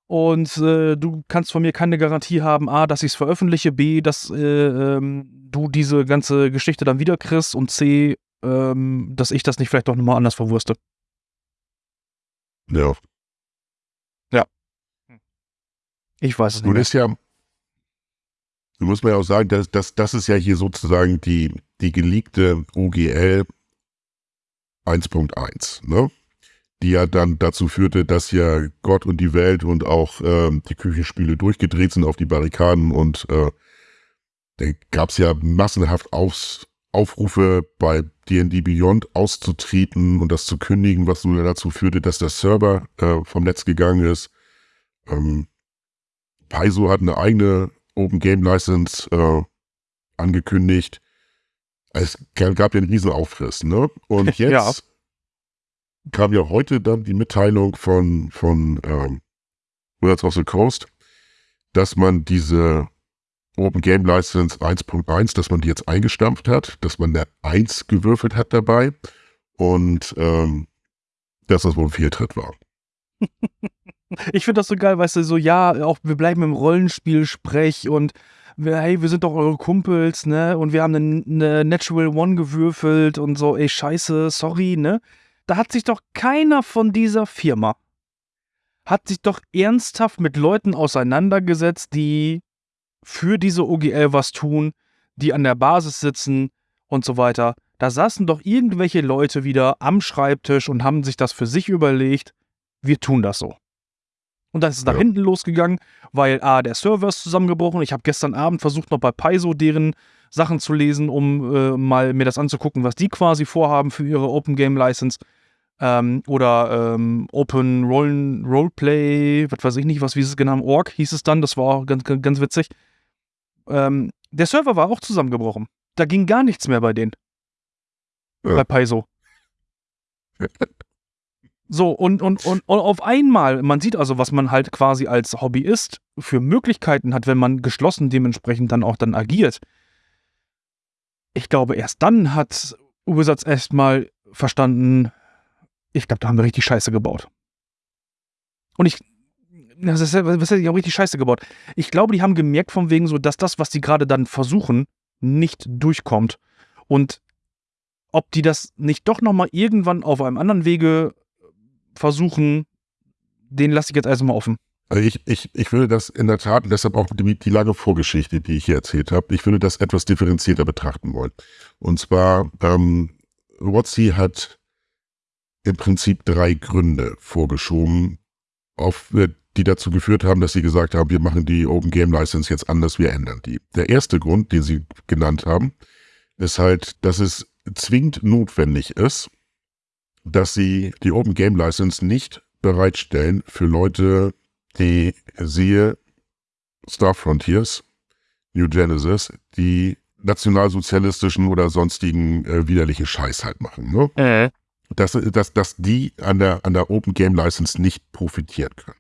und äh, du kannst von mir keine Garantie haben, A, dass ich es veröffentliche, B, dass äh, ähm, du diese ganze Geschichte dann wieder kriegst und C, ähm, dass ich das nicht vielleicht doch nochmal anders verwurste. Ja. Ich weiß es nicht. Nun ist ja, du musst mir ja auch sagen, dass, dass, das ist ja hier sozusagen die, die geleakte OGL 1.1, ne? Die ja dann dazu führte, dass ja Gott und die Welt und auch ähm, die Küchenspiele durchgedreht sind auf die Barrikaden und äh, da gab es ja massenhaft Aufs, Aufrufe bei D&D Beyond auszutreten und das zu kündigen, was nun dazu führte, dass der Server äh, vom Netz gegangen ist. Ähm, Paizo hat eine eigene Open Game License äh, angekündigt. Es gab ja einen riesen Aufriss, ne? Und jetzt Ja. kam ja heute dann die Mitteilung von, von ähm, Wizards of the Coast, dass man diese Open Game License 1.1, dass man die jetzt eingestampft hat, dass man eine 1 gewürfelt hat dabei und ähm, dass das wohl ein Fehltritt war. Ich finde das so geil, weißt du, so, ja, auch wir bleiben im Rollenspiel-Sprech und hey, wir sind doch eure Kumpels, ne? Und wir haben eine, eine Natural One gewürfelt und so, ey, scheiße, sorry, ne? Da hat sich doch keiner von dieser Firma, hat sich doch ernsthaft mit Leuten auseinandergesetzt, die für diese OGL was tun, die an der Basis sitzen und so weiter. Da saßen doch irgendwelche Leute wieder am Schreibtisch und haben sich das für sich überlegt, wir tun das so. Und dann ist es nach Ja. hinten losgegangen, weil A, der Server ist zusammengebrochen. Ich habe gestern Abend versucht, noch bei Paizo deren Sachen zu lesen, um äh, mal mir das anzugucken, was die quasi vorhaben für ihre Open Game License. Ähm, oder ähm, Open Rollen, Roleplay, was weiß ich nicht, was wie es genannt, Org hieß es dann, das war auch ganz, ganz, ganz witzig. Ähm, der Server war auch zusammengebrochen. Da ging gar nichts mehr bei denen. Ja. Bei Paizo. So, und, und, und, und auf einmal, man sieht also, was man halt quasi als Hobbyist für Möglichkeiten hat, wenn man geschlossen dementsprechend dann auch dann agiert. Ich glaube, erst dann hat Wizards erstmal verstanden, ich glaube, da haben wir richtig Scheiße gebaut. Und ich, das ist, ja- was heißt, die haben richtig Scheiße gebaut. Ich glaube, die haben gemerkt von wegen so, dass das, was die gerade dann versuchen, nicht durchkommt. Und ob die das nicht doch nochmal irgendwann auf einem anderen Wege versuchen den lasse ich jetzt erstmal offen. Also ich, ich, ich würde das in der Tat, und deshalb auch die, die lange Vorgeschichte, die ich hier erzählt habe, ich würde das etwas differenzierter betrachten wollen. Und zwar, ähm, WotC hat im Prinzip drei Gründe vorgeschoben, auf, äh, die dazu geführt haben, dass sie gesagt haben, wir machen die Open Game License jetzt anders, wir ändern die. Der erste Grund, den sie genannt haben, ist halt, dass es zwingend notwendig ist, dass sie die Open Game License nicht bereitstellen für Leute, die siehe Star Frontiers, New Genesis, die nationalsozialistischen oder sonstigen äh, widerliche Scheiß halt machen. Ne? Äh. Dass, dass, dass die an der, an der Open Game License nicht profitieren können.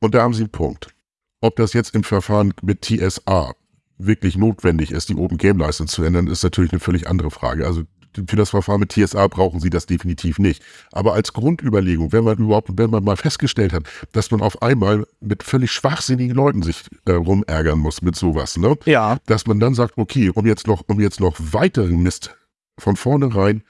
Und da haben sie einen Punkt. Ob das jetzt im Verfahren mit TSA wirklich notwendig ist, die Open Game License zu ändern, ist natürlich eine völlig andere Frage. Also für das Verfahren mit TSA brauchen sie das definitiv nicht. Aber als Grundüberlegung, wenn man überhaupt, wenn man mal festgestellt hat, dass man auf einmal mit völlig schwachsinnigen Leuten sich äh, rumärgern muss mit sowas, ne? Ja. Dass man dann sagt, okay, um jetzt noch, um jetzt noch weiteren Mist von vornherein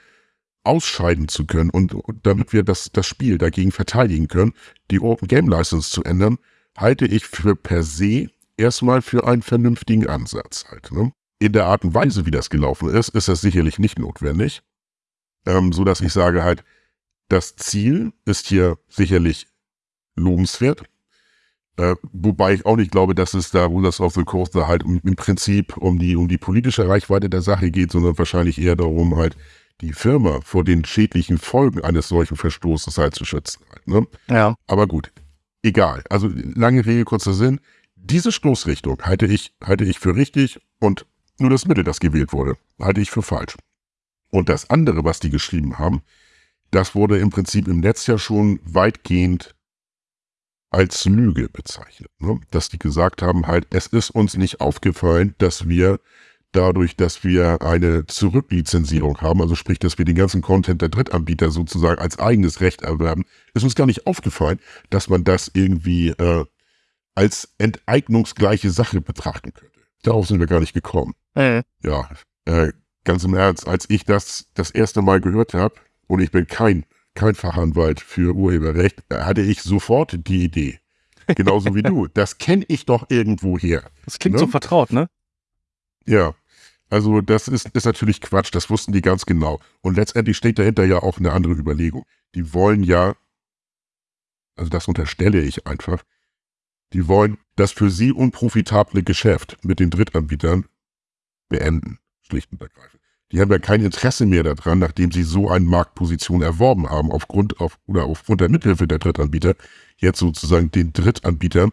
ausscheiden zu können und, und damit wir das, das Spiel dagegen verteidigen können, die Open Game License zu ändern, halte ich für per se erstmal für einen vernünftigen Ansatz halt. Ne? In der Art und Weise, wie das gelaufen ist, ist das sicherlich nicht notwendig. Ähm, so dass ich sage halt, das Ziel ist hier sicherlich lobenswert. Äh, wobei ich auch nicht glaube, dass es da Rulers of the Coast da halt um, im Prinzip um die, um die politische Reichweite der Sache geht, sondern wahrscheinlich eher darum, halt die Firma vor den schädlichen Folgen eines solchen Verstoßes halt zu schützen. Halt, ne? Ja. Aber gut, egal. Also lange Rede, kurzer Sinn. Diese Stoßrichtung halte ich, halte ich für richtig und nur das Mittel, das gewählt wurde, halte ich für falsch. Und das andere, was die geschrieben haben, das wurde im Prinzip im Netz ja schon weitgehend als Lüge bezeichnet. Ne? Dass die gesagt haben, halt, es ist uns nicht aufgefallen, dass wir dadurch, dass wir eine Zurücklizenzierung haben, also sprich, dass wir den ganzen Content der Drittanbieter sozusagen als eigenes Recht erwerben, ist uns gar nicht aufgefallen, dass man das irgendwie äh, als enteignungsgleiche Sache betrachten könnte. Darauf sind wir gar nicht gekommen. Äh. Ja, äh, ganz im Ernst, als ich das das erste Mal gehört habe, und ich bin kein, kein Fachanwalt für Urheberrecht, hatte ich sofort die Idee. Genauso wie du. Das kenne ich doch irgendwo her. Das klingt Ne? so vertraut, ne? Ja. Also das ist, ist natürlich Quatsch, das wussten die ganz genau. Und letztendlich steht dahinter ja auch eine andere Überlegung. Die wollen ja, also das unterstelle ich einfach, die wollen das für sie unprofitable Geschäft mit den Drittanbietern beenden, schlicht und ergreifend. Die haben ja kein Interesse mehr daran, nachdem sie so eine Marktposition erworben haben, aufgrund auf, oder aufgrund der Mithilfe der Drittanbieter, jetzt sozusagen den Drittanbietern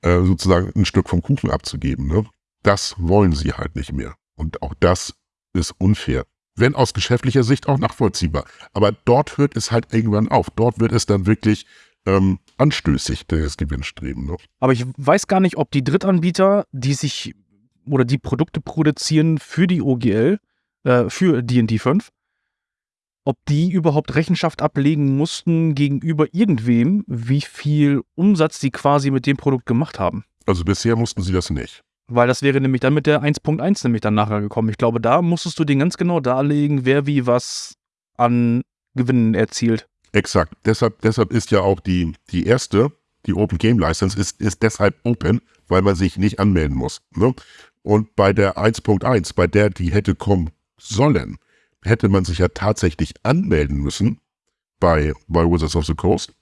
äh, sozusagen ein Stück vom Kuchen abzugeben. Ne? Das wollen sie halt nicht mehr. Und auch das ist unfair. Wenn aus geschäftlicher Sicht auch nachvollziehbar. Aber dort hört es halt irgendwann auf. Dort wird es dann wirklich ähm, anstößig, das Gewinnstreben. Ne? Aber ich weiß gar nicht, ob die Drittanbieter, die sich oder die Produkte produzieren für die OGL, äh, für D&D 5, ob die überhaupt Rechenschaft ablegen mussten gegenüber irgendwem, wie viel Umsatz sie quasi mit dem Produkt gemacht haben. Also bisher mussten sie das nicht. Weil das wäre nämlich dann mit der 1.1 nämlich dann nachher gekommen. Ich glaube, da musstest du den ganz genau darlegen, wer wie was an Gewinnen erzielt. Exakt. Deshalb, deshalb ist ja auch die, die erste, die Open Game License, ist, ist deshalb open, weil man sich nicht anmelden muss. Ne? Und bei der 1.1, bei der die hätte kommen sollen, hätte man sich ja tatsächlich anmelden müssen bei, bei Wizards of the Coast,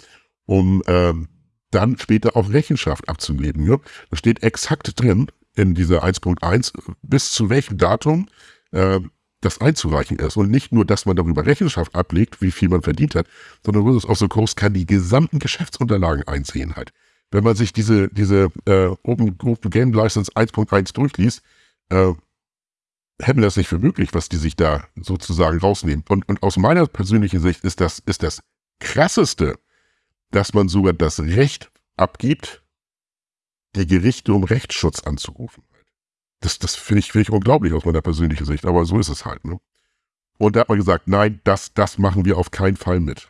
um ähm, dann später auch Rechenschaft abzugeben. Ne? Da steht exakt drin in dieser 1.1, bis zu welchem Datum äh, das einzureichen ist. Und nicht nur, dass man darüber Rechenschaft ablegt, wie viel man verdient hat, sondern Wizards of the Coast kann die gesamten Geschäftsunterlagen einsehen halt. Wenn man sich diese, diese äh, Open, Open Game License 1.1 durchliest, äh, hätten das nicht für möglich, was die sich da sozusagen rausnehmen. Und, und aus meiner persönlichen Sicht ist das, ist das krasseste, dass man sogar das Recht abgibt, die Gerichte um Rechtsschutz anzurufen. Das, das finde ich, finde ich unglaublich aus meiner persönlichen Sicht, aber so ist es halt. Ne? Und da hat man gesagt, nein, das, das machen wir auf keinen Fall mit.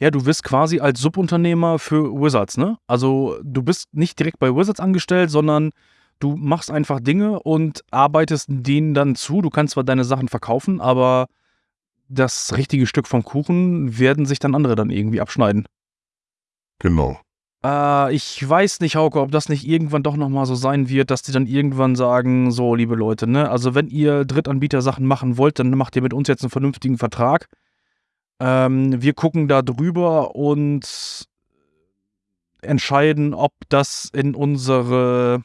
Ja, du bist quasi als Subunternehmer für Wizards, ne? Also du bist nicht direkt bei Wizards angestellt, sondern du machst einfach Dinge und arbeitest denen dann zu. Du kannst zwar deine Sachen verkaufen, aber das richtige Stück vom Kuchen werden sich dann andere dann irgendwie abschneiden. Genau. Äh, ich weiß nicht, Hauke, ob das nicht irgendwann doch nochmal so sein wird, dass die dann irgendwann sagen, so, liebe Leute, ne, also wenn ihr Drittanbieter-Sachen machen wollt, dann macht ihr mit uns jetzt einen vernünftigen Vertrag. Ähm, wir gucken da drüber und entscheiden, ob das in unsere,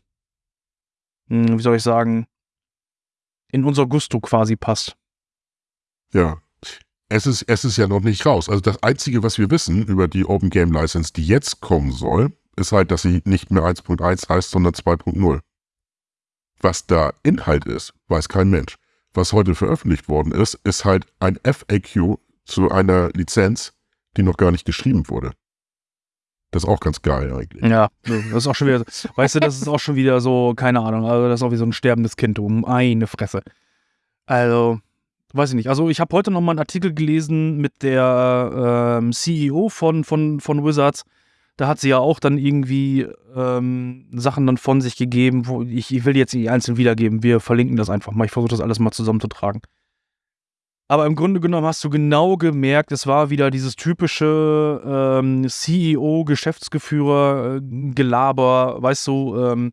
hm, wie soll ich sagen, in unser Gusto quasi passt. Ja. Es ist, es ist ja noch nicht raus. Also das Einzige, was wir wissen über die Open Game License, die jetzt kommen soll, ist halt, dass sie nicht mehr 1.1 heißt, sondern 2.0. Was da Inhalt ist, weiß kein Mensch. Was heute veröffentlicht worden ist, ist halt ein FAQ zu einer Lizenz, die noch gar nicht geschrieben wurde. Das ist auch ganz geil eigentlich. Ja, das ist auch schon wieder, weißt du, das ist auch schon wieder so, keine Ahnung, also das ist auch wie so ein sterbendes Kind, um eine Fresse. Also, weiß ich nicht. Also ich habe heute noch mal einen Artikel gelesen mit der ähm, CEO von, von, von Wizards. Da hat sie ja auch dann irgendwie ähm, Sachen dann von sich gegeben, wo ich, ich will jetzt nicht einzeln wiedergeben. Wir verlinken das einfach mal. Ich versuche das alles mal zusammenzutragen. Aber im Grunde genommen hast du genau gemerkt, es war wieder dieses typische ähm, CEO-Geschäftsgeführer-Gelaber, weißt du, ähm,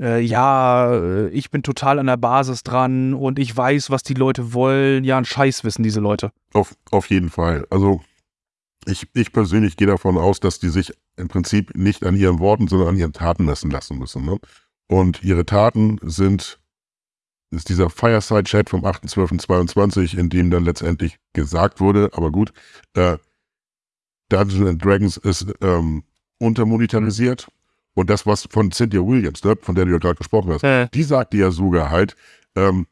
äh, ja, äh, ich bin total an der Basis dran und ich weiß, was die Leute wollen. Ja, ein Scheiß wissen diese Leute. Auf, auf jeden Fall. Also ich, ich persönlich gehe davon aus, dass die sich im Prinzip nicht an ihren Worten, sondern an ihren Taten messen lassen müssen. Ne? Und ihre Taten sind ist dieser Fireside-Chat vom 8.12.22, in dem dann letztendlich gesagt wurde, aber gut, äh, Dungeons and Dragons ist ähm, untermonetarisiert. Und das, was von Cynthia Williams, ne, von der du ja gerade gesprochen hast, Äh. die sagte ja sogar halt, ähm,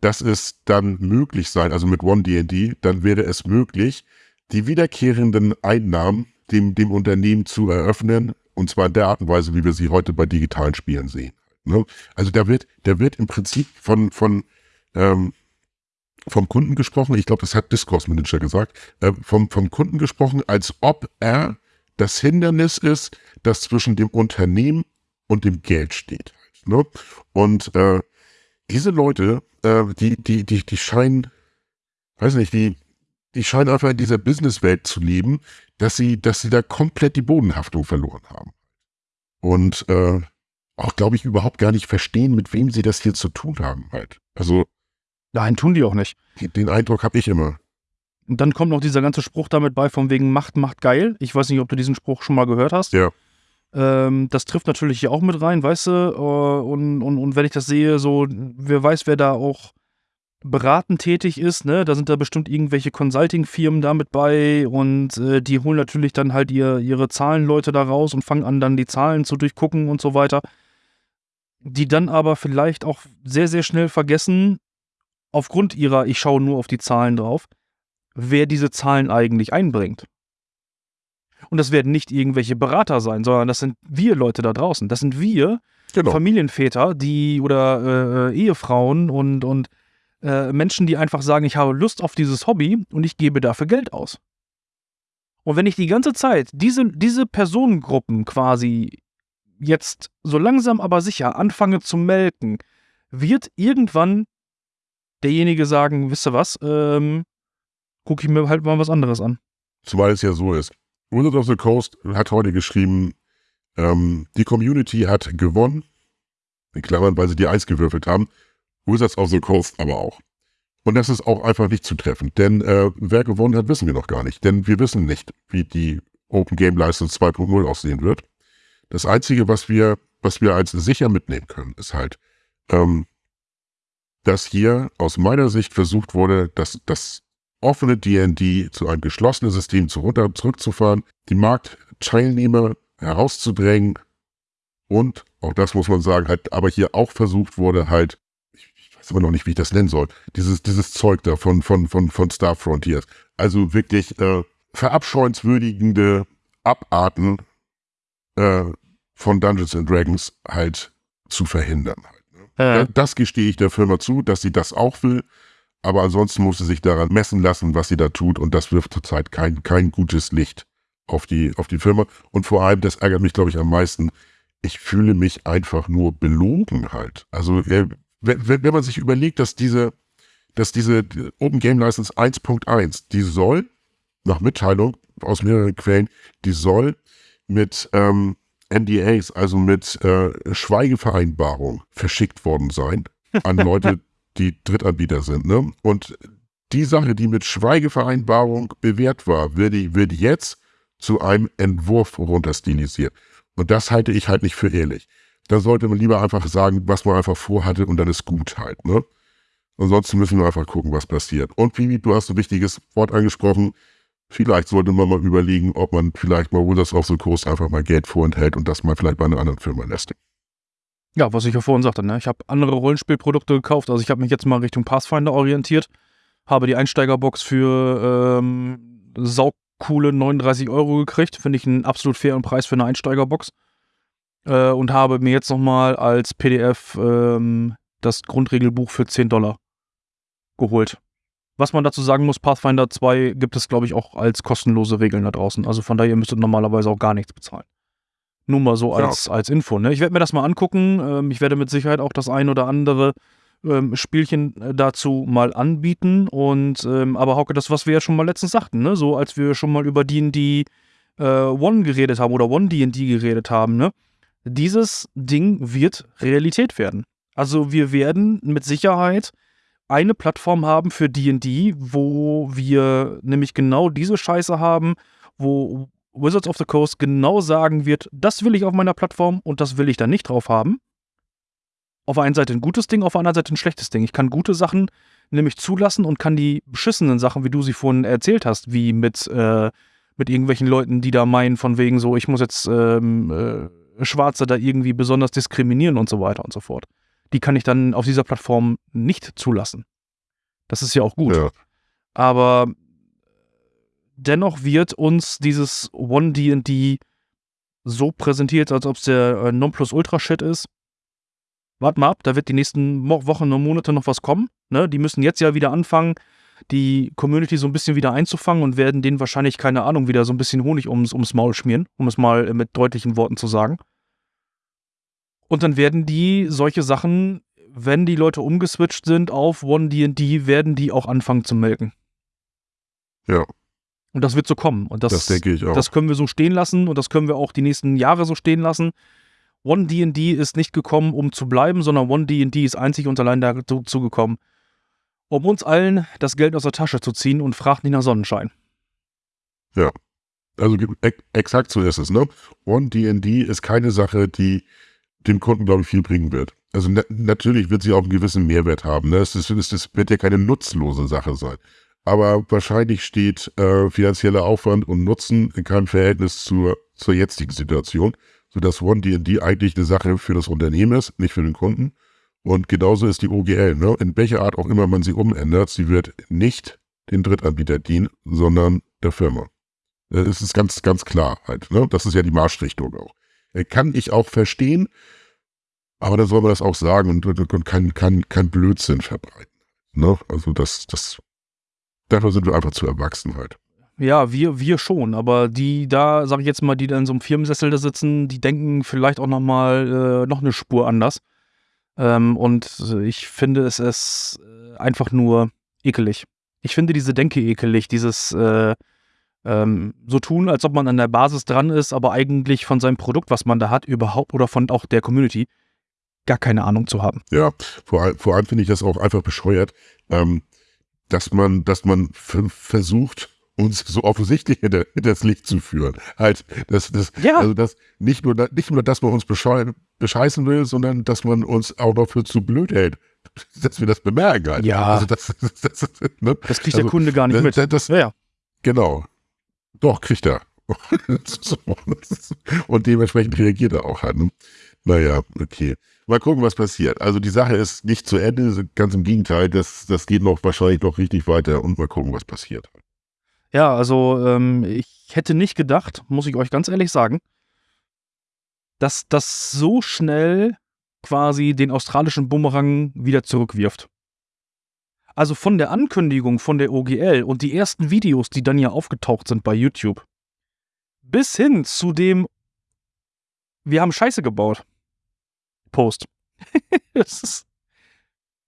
dass es dann möglich sein, also mit One D&D, dann wäre es möglich, die wiederkehrenden Einnahmen dem, dem Unternehmen zu eröffnen, und zwar in der Art und Weise, wie wir sie heute bei digitalen Spielen sehen. Ne? Also da wird, da wird im Prinzip von, von ähm, vom Kunden gesprochen, ich glaube, das hat Discourse Manager gesagt, äh, vom, vom Kunden gesprochen, als ob er das Hindernis ist, das zwischen dem Unternehmen und dem Geld steht. Ne? Und äh, diese Leute, äh, die, die, die, die scheinen, weiß nicht, die, die scheinen einfach in dieser Businesswelt zu leben, dass sie, dass sie da komplett die Bodenhaftung verloren haben. Und äh, auch, glaube ich, überhaupt gar nicht verstehen, mit wem sie das hier zu tun haben halt. Also Nein, tun die auch nicht. den Eindruck habe ich immer. Und dann kommt noch dieser ganze Spruch damit bei, von wegen Macht macht geil. Ich weiß nicht, ob du diesen Spruch schon mal gehört hast. Ja. Ähm, das trifft natürlich hier auch mit rein, weißt du? Äh, und, und, und wenn ich das sehe, so, wer weiß, wer da auch beratend tätig ist, ne? Da sind da bestimmt irgendwelche Consulting-Firmen da mit bei und äh, die holen natürlich dann halt ihr, ihre Zahlenleute da raus und fangen an, dann die Zahlen zu durchgucken und so weiter. Die dann aber vielleicht auch sehr, sehr schnell vergessen, aufgrund ihrer, ich schaue nur auf die Zahlen drauf, wer diese Zahlen eigentlich einbringt. Und das werden nicht irgendwelche Berater sein, sondern das sind wir Leute da draußen. Das sind wir, Genau. Familienväter, die oder äh, Ehefrauen und, und äh, Menschen, die einfach sagen, ich habe Lust auf dieses Hobby und ich gebe dafür Geld aus. Und wenn ich die ganze Zeit diese, diese Personengruppen quasi jetzt so langsam aber sicher anfange zu melken, wird irgendwann derjenige sagen, wisst ihr was, ähm, gucke ich mir halt mal was anderes an. Zumal es ja so ist. Wizards of the Coast hat heute geschrieben, ähm, die Community hat gewonnen, in Klammern, weil sie die Eins gewürfelt haben. Wizards of the Coast aber auch. Und das ist auch einfach nicht zutreffend, denn äh, wer gewonnen hat, wissen wir noch gar nicht. Denn wir wissen nicht, wie die Open Game License 2.0 aussehen wird. Das Einzige, was wir, was wir als sicher mitnehmen können, ist halt, ähm, dass hier aus meiner Sicht versucht wurde, dass das offene D&D zu einem geschlossenen System zu runter, zurückzufahren, die Marktteilnehmer herauszudrängen und, auch das muss man sagen, halt, aber hier auch versucht wurde, halt, ich, ich weiß aber noch nicht, wie ich das nennen soll, dieses, dieses Zeug da von, von, von, von Star Frontiers. Also wirklich äh, verabscheuenswürdigende Abarten äh, von Dungeons and Dragons halt zu verhindern. Da- Das gestehe ich der Firma zu, dass sie das auch will. Aber ansonsten muss sie sich daran messen lassen, was sie da tut. Und das wirft zurzeit kein, kein gutes Licht auf die, auf die Firma. Und vor allem, das ärgert mich, glaube ich, am meisten. Ich fühle mich einfach nur belogen halt. Also, äh, wenn, wenn wenn man sich überlegt, dass diese, dass diese Open Game License 1.1, die soll, nach Mitteilung aus mehreren Quellen, die soll mit ähm, NDAs, also mit äh, Schweigevereinbarung verschickt worden sein an Leute, die Drittanbieter sind. Ne? Und die Sache, die mit Schweigevereinbarung bewährt war, wird, wird jetzt zu einem Entwurf runterstilisiert. Und das halte ich halt nicht für ehrlich. Da sollte man lieber einfach sagen, was man einfach vorhatte und dann ist gut halt. Ne? Ansonsten müssen wir einfach gucken, was passiert. Und Vivi, du hast ein wichtiges Wort angesprochen. Vielleicht sollte man mal überlegen, ob man vielleicht mal Wizards of the Coast einfach mal Geld vorenthält und das mal vielleicht bei einer anderen Firma lässt. Ja, was ich ja vorhin sagte, ne? ich habe andere Rollenspielprodukte gekauft. Also ich habe mich jetzt mal Richtung Pathfinder orientiert, habe die Einsteigerbox für ähm, saucoole 39 Euro gekriegt. Finde ich einen absolut fairen Preis für eine Einsteigerbox. Äh, und habe mir jetzt nochmal als PDF ähm, das Grundregelbuch für 10 Dollar geholt. Was man dazu sagen muss, Pathfinder 2 gibt es, glaube ich, auch als kostenlose Regeln da draußen. Also von daher, ihr müsstet normalerweise auch gar nichts bezahlen. Nur mal so als, ja. als Info. Ne? Ich werde mir das mal angucken. Ähm, ich werde mit Sicherheit auch das ein oder andere ähm, Spielchen äh, dazu mal anbieten. Und ähm, aber Hauke, das, was wir ja schon mal letztens sagten, ne? so als wir schon mal über D&D äh, One geredet haben oder One D&D geredet haben, ne? dieses Ding wird Realität werden. Also wir werden mit Sicherheit eine Plattform haben für D&D, wo wir nämlich genau diese Scheiße haben, wo Wizards of the Coast genau sagen wird, das will ich auf meiner Plattform und das will ich da nicht drauf haben. Auf der einen Seite ein gutes Ding, auf der anderen Seite ein schlechtes Ding. Ich kann gute Sachen nämlich zulassen und kann die beschissenen Sachen, wie du sie vorhin erzählt hast, wie mit, äh, mit irgendwelchen Leuten, die da meinen, von wegen so, ich muss jetzt ähm, äh, Schwarze da irgendwie besonders diskriminieren und so weiter und so fort die kann ich dann auf dieser Plattform nicht zulassen. Das ist ja auch gut. Ja. Aber dennoch wird uns dieses One D&D so präsentiert, als ob es der äh, Nonplusultra-Shit ist. Wart mal ab, da wird die nächsten Wochen und Monate noch was kommen. Ne? Die müssen jetzt ja wieder anfangen, die Community so ein bisschen wieder einzufangen und werden denen wahrscheinlich, keine Ahnung, wieder so ein bisschen Honig ums, ums Maul schmieren, um es mal mit deutlichen Worten zu sagen. Und dann werden die solche Sachen, wenn die Leute umgeswitcht sind auf One D&D, werden die auch anfangen zu melken. Ja. Und das wird so kommen. Und das, das denke ich auch. Das können wir so stehen lassen und das können wir auch die nächsten Jahre so stehen lassen. One D&D ist nicht gekommen, um zu bleiben, sondern One D&D ist einzig und allein dazu gekommen, um uns allen das Geld aus der Tasche zu ziehen und fragt nicht nach Sonnenschein. Ja. Also exakt so ist es, ne? One D&D ist keine Sache, die dem Kunden, glaube ich, viel bringen wird. Also na natürlich wird sie auch einen gewissen Mehrwert haben. Ne? Es, ist, es wird ja keine nutzlose Sache sein. Aber wahrscheinlich steht äh, finanzieller Aufwand und Nutzen in keinem Verhältnis zur, zur jetzigen Situation, sodass One D&D eigentlich eine Sache für das Unternehmen ist, nicht für den Kunden. Und genauso ist die OGL. Ne? In welcher Art auch immer man sie umändert, sie wird nicht den Drittanbieter dienen, sondern der Firma. Das ist ganz, ganz klar halt. Ne? Das ist ja die Marschrichtung auch. Äh, kann ich auch verstehen, aber dann soll man das auch sagen und, und, und kein, kein, kein Blödsinn verbreiten. Ne? Also das, das, dafür sind wir einfach zu erwachsen halt. Ja, wir, wir schon, aber die da, sag ich jetzt mal, die da in so einem Firmensessel da sitzen, die denken vielleicht auch nochmal äh, noch eine Spur anders. Ähm, und ich finde es ist äh, einfach nur ekelig. Ich finde diese Denke ekelig, dieses äh, ähm, so tun, als ob man an der Basis dran ist, aber eigentlich von seinem Produkt, was man da hat, überhaupt oder von auch der Community gar keine Ahnung zu haben. Ja, vor, vor allem finde ich das auch einfach bescheuert, ähm, dass man, dass man versucht, uns so offensichtlich hinter, hinter das Licht zu führen. Halt, das, das, ja. also das, nicht nur, nicht nur, dass man uns bescheißen will, sondern dass man uns auch noch für zu blöd hält, dass wir das bemerken halt. Ja. Also das, das, das, ne? das kriegt also, der Kunde gar nicht mit. Das, ja, ja. Genau. Doch, kriegt er. Und dementsprechend reagiert er auch halt. Ne? Naja, okay. Mal gucken, was passiert. Also die Sache ist nicht zu Ende, ganz im Gegenteil, das, das geht noch wahrscheinlich noch richtig weiter und mal gucken, was passiert. Ja, also ähm, ich hätte nicht gedacht, muss ich euch ganz ehrlich sagen, dass das so schnell quasi den australischen Bumerang wieder zurückwirft. Also von der Ankündigung von der OGL und die ersten Videos, die dann ja aufgetaucht sind bei YouTube, bis hin zu dem, wir haben Scheiße gebaut. Post. das ist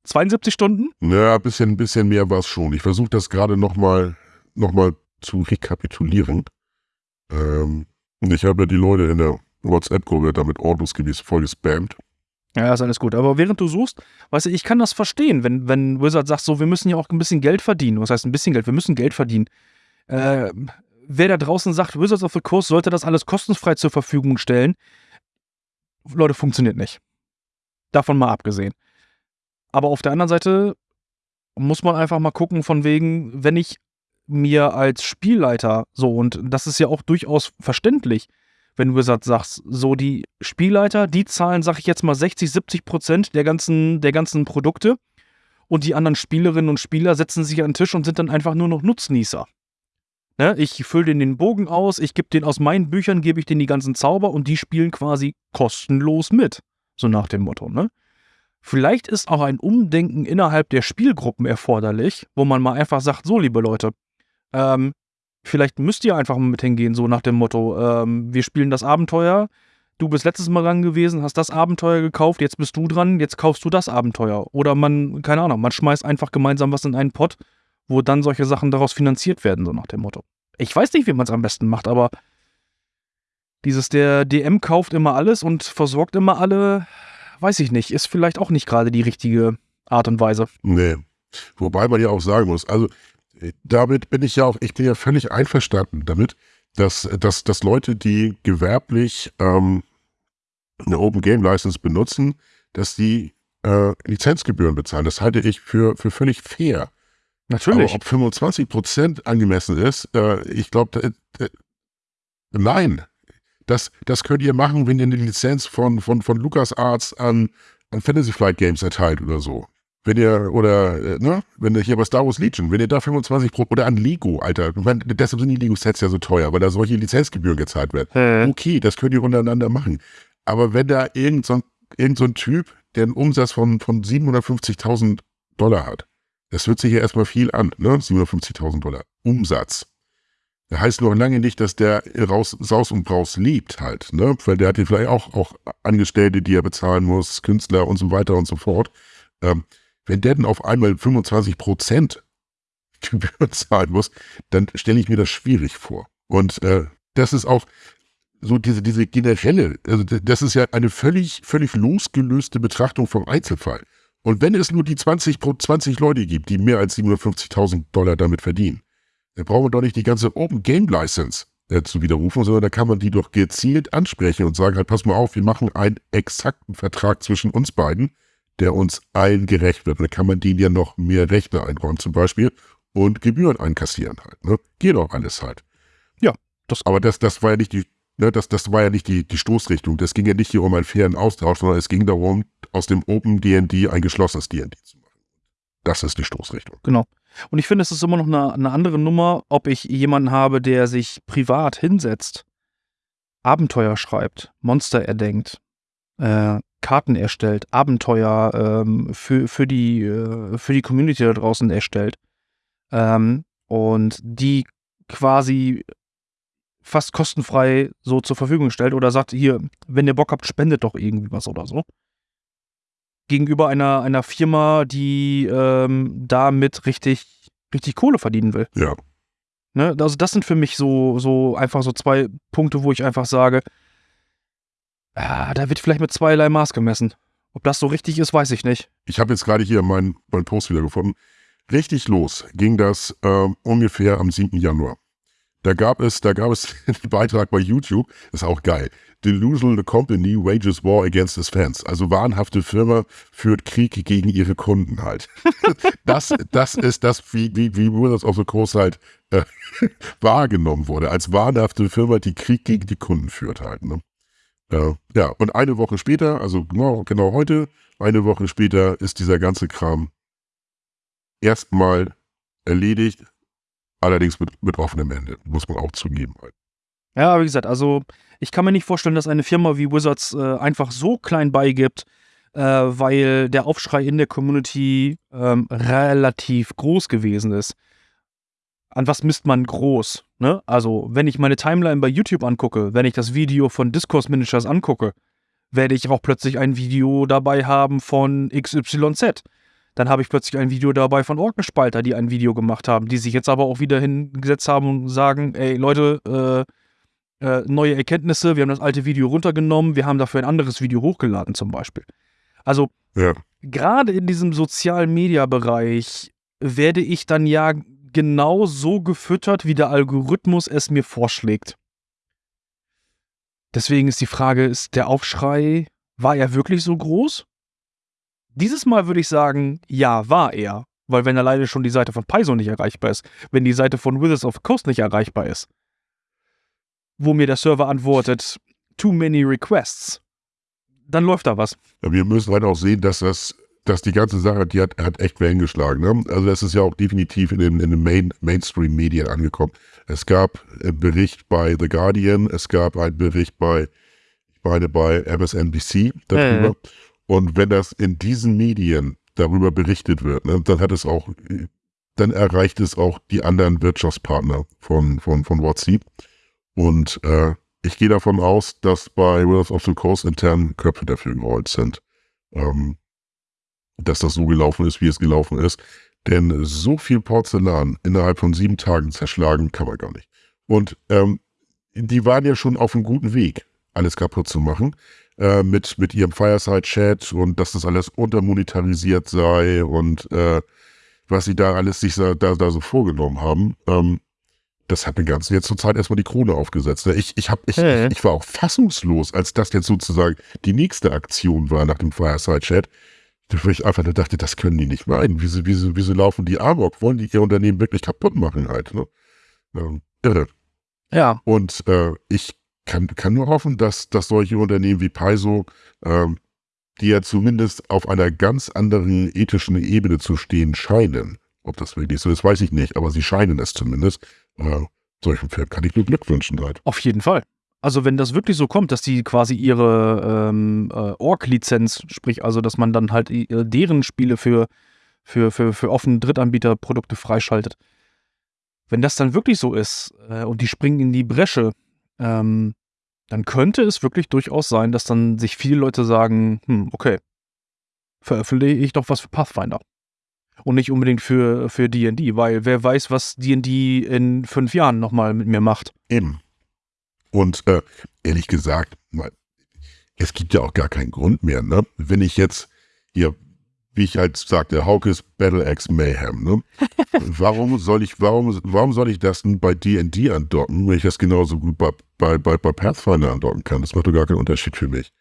72 Stunden? Ja, ein bisschen, bisschen mehr war es schon. Ich versuche das gerade nochmal noch mal zu rekapitulieren. Ähm, Ich habe ja die Leute in der WhatsApp-Gruppe damit ordnungsgemäß voll gespammt. Ja, ist alles gut. Aber während du suchst, weißt du, ich kann das verstehen, wenn, wenn Wizard sagt, so, wir müssen ja auch ein bisschen Geld verdienen. Was heißt ein bisschen Geld? Wir müssen Geld verdienen. Äh, wer da draußen sagt, Wizards of the Coast sollte das alles kostenfrei zur Verfügung stellen, Leute, funktioniert nicht. Davon mal abgesehen. Aber auf der anderen Seite muss man einfach mal gucken, von wegen, wenn ich mir als Spielleiter so, und das ist ja auch durchaus verständlich, wenn Wizard sagst, so die Spielleiter, die zahlen, sag ich jetzt mal, 60, 70 Prozent der ganzen, der ganzen Produkte und die anderen Spielerinnen und Spieler setzen sich an den Tisch und sind dann einfach nur noch Nutznießer. Ne? Ich fülle den den Bogen aus, ich gebe den aus meinen Büchern, gebe ich den die ganzen Zauber und die spielen quasi kostenlos mit. So nach dem Motto, ne? Vielleicht ist auch ein Umdenken innerhalb der Spielgruppen erforderlich, wo man mal einfach sagt, so liebe Leute, ähm, vielleicht müsst ihr einfach mal mit hingehen, so nach dem Motto, ähm, wir spielen das Abenteuer, du bist letztes Mal dran gewesen, hast das Abenteuer gekauft, jetzt bist du dran, jetzt kaufst du das Abenteuer. Oder man, keine Ahnung, man schmeißt einfach gemeinsam was in einen Pott, wo dann solche Sachen daraus finanziert werden, so nach dem Motto. Ich weiß nicht, wie man es am besten macht, aber dieses, der DM kauft immer alles und versorgt immer alle, weiß ich nicht, ist vielleicht auch nicht gerade die richtige Art und Weise. Nee. Wobei man ja auch sagen muss, also damit bin ich ja auch, ich bin ja völlig einverstanden damit, dass, dass, dass Leute, die gewerblich ähm, eine Open Game License benutzen, dass die äh, Lizenzgebühren bezahlen. Das halte ich für, für völlig fair. Natürlich. Aber ob 25 Prozent angemessen ist, äh, ich glaube, nein. Das, das könnt ihr machen, wenn ihr eine Lizenz von, von, von LucasArts an, an Fantasy Flight Games erteilt oder so. Wenn ihr, oder, äh, ne, wenn ihr hier bei Star Wars Legion, wenn ihr da 25 Pro, oder an Lego, Alter, meine, deshalb sind die Lego-Sets ja so teuer, weil da solche Lizenzgebühren gezahlt werden. Hm. Okay, das könnt ihr untereinander machen. Aber wenn da irgend so ein, irgend so ein Typ, der einen Umsatz von, von 750.000 Dollar hat, das hört sich ja erstmal viel an, ne? 750.000 Dollar Umsatz. Das heißt noch lange nicht, dass der raus, Saus und Braus lebt halt, ne? Weil der hat ja vielleicht auch, auch Angestellte, die er bezahlen muss, Künstler und so weiter und so fort. Ähm, wenn der dann auf einmal 25 Prozent Gebühren zahlen muss, dann stelle ich mir das schwierig vor. Und äh, das ist auch so diese, diese generelle, also das ist ja eine völlig, völlig losgelöste Betrachtung vom Einzelfall. Und wenn es nur die 20, 20 Leute gibt, die mehr als 750.000 Dollar damit verdienen, dann brauchen wir doch nicht die ganze Open Game License äh, zu widerrufen, sondern da kann man die doch gezielt ansprechen und sagen halt, pass mal auf, wir machen einen exakten Vertrag zwischen uns beiden, der uns allen gerecht wird. Und dann kann man denen ja noch mehr Rechte einräumen zum Beispiel und Gebühren einkassieren halt. Ne? Geht doch alles halt. Ja, das Aber das, das war ja nicht die Ne, das, das war ja nicht die, die Stoßrichtung. Das ging ja nicht hier um einen fairen Austausch, sondern es ging darum, aus dem Open D&D ein geschlossenes D&D zu machen. Das ist die Stoßrichtung. Genau. Und ich finde, es ist immer noch eine, eine andere Nummer, ob ich jemanden habe, der sich privat hinsetzt, Abenteuer schreibt, Monster erdenkt, äh, Karten erstellt, Abenteuer ähm, für, für, die, äh, für die Community da draußen erstellt ähm, und die quasi fast kostenfrei so zur Verfügung stellt oder sagt, hier, wenn ihr Bock habt, spendet doch irgendwie was oder so. Gegenüber einer, einer Firma, die ähm, damit richtig, richtig Kohle verdienen will. Ja. Ne? Also das sind für mich so, so einfach so zwei Punkte, wo ich einfach sage, ah, da wird vielleicht mit zweierlei Maß gemessen. Ob das so richtig ist, weiß ich nicht. Ich habe jetzt gerade hier meinen mein Post wieder gefunden. Richtig los ging das äh, ungefähr am 7. Januar. Da gab es, da gab es einen Beitrag bei YouTube, ist auch geil. Delusional Company wages war against its fans. Also wahnhafte Firma führt Krieg gegen ihre Kunden halt. Das, das ist das, wie, wie, wie Wizards of the Coast halt äh, wahrgenommen wurde. Als wahnhafte Firma, die Krieg gegen die Kunden führt halt. Ne? Äh, ja, und eine Woche später, also genau, genau heute, eine Woche später ist dieser ganze Kram erstmal erledigt Allerdings mit, mit offenem Ende, muss man auch zugeben. Halt. Ja, wie gesagt, also ich kann mir nicht vorstellen, dass eine Firma wie Wizards äh, einfach so klein beigibt, äh, weil der Aufschrei in der Community ähm, relativ groß gewesen ist. An was misst man groß? Ne? Also, wenn ich meine Timeline bei YouTube angucke, wenn ich das Video von Discourse Managers angucke, werde ich auch plötzlich ein Video dabei haben von XYZ. Dann habe ich plötzlich ein Video dabei von Orkenspalter, die ein Video gemacht haben, die sich jetzt aber auch wieder hingesetzt haben und sagen, ey Leute, äh, äh, neue Erkenntnisse, wir haben das alte Video runtergenommen, wir haben dafür ein anderes Video hochgeladen zum Beispiel. Also Ja. gerade in diesem Sozial-Media-Bereich werde ich dann ja genau so gefüttert, wie der Algorithmus es mir vorschlägt. Deswegen ist die Frage, ist der Aufschrei, war er wirklich so groß? Dieses Mal würde ich sagen, ja, war er. Weil wenn alleine schon die Seite von Paizo nicht erreichbar ist, wenn die Seite von Wizards of the Coast nicht erreichbar ist, wo mir der Server antwortet, too many requests, dann läuft da was. Ja, wir müssen halt auch sehen, dass das, dass die ganze Sache, die hat, hat echt Wellen geschlagen. Ne? Also das ist ja auch definitiv in den, in den Main, Mainstream-Medien angekommen. Es gab einen Bericht bei The Guardian, es gab einen Bericht bei, ich meine bei MSNBC darüber. Mhm. Und wenn das in diesen Medien darüber berichtet wird, ne, dann hat es auch, dann erreicht es auch die anderen Wirtschaftspartner von, von, von WhatsApp. Und äh, ich gehe davon aus, dass bei Wizards of the Coast intern Köpfe dafür gerollt sind. Ähm, dass das so gelaufen ist, wie es gelaufen ist. Denn so viel Porzellan innerhalb von sieben Tagen zerschlagen kann man gar nicht. Und ähm, die waren ja schon auf einem guten Weg, alles kaputt zu machen. Äh, mit, mit ihrem Fireside-Chat und dass das alles untermonetarisiert sei und äh, was sie da alles sich da, da, so vorgenommen haben. Ähm, das hat mir ganz jetzt zur Zeit erstmal die Krone aufgesetzt. ne? Ich, ich, hab, ich, Hä? ich, ich war auch fassungslos, als das jetzt sozusagen die nächste Aktion war nach dem Fireside-Chat. Wo ich einfach nur dachte, das können die nicht meinen. Wieso, wieso, wieso laufen die Amok? Wollen die ihr Unternehmen wirklich kaputt machen halt? Ne? Ähm, irre. Ja, Und äh, ich kann, kann nur hoffen, dass, dass solche Unternehmen wie Paizo, ähm, die ja zumindest auf einer ganz anderen ethischen Ebene zu stehen scheinen, ob das wirklich so ist, weiß ich nicht, aber sie scheinen es zumindest. Äh, solchen Film kann ich nur Glück wünschen halt. auf jeden Fall. Also wenn das wirklich so kommt, dass die quasi ihre ähm, äh, Org-Lizenz, sprich also, dass man dann halt äh, deren Spiele für, für, für, für offene Drittanbieterprodukte freischaltet. Wenn das dann wirklich so ist äh, und die springen in die Bresche, ähm, dann könnte es wirklich durchaus sein, dass dann sich viele Leute sagen, hm, okay, veröffentliche ich doch was für Pathfinder. Und nicht unbedingt für für D&D, weil wer weiß, was D&D in fünf Jahren nochmal mit mir macht. Eben. Und äh, ehrlich gesagt, es gibt ja auch gar keinen Grund mehr, ne? Wenn ich jetzt hier, wie ich halt sagte, Haukes Battle Axe Mayhem, ne? warum soll ich, warum, warum soll ich das denn bei D&D andocken, wenn ich das genauso gut bei, bei, bei, bei Pathfinder andocken kann? Das macht doch gar keinen Unterschied für mich.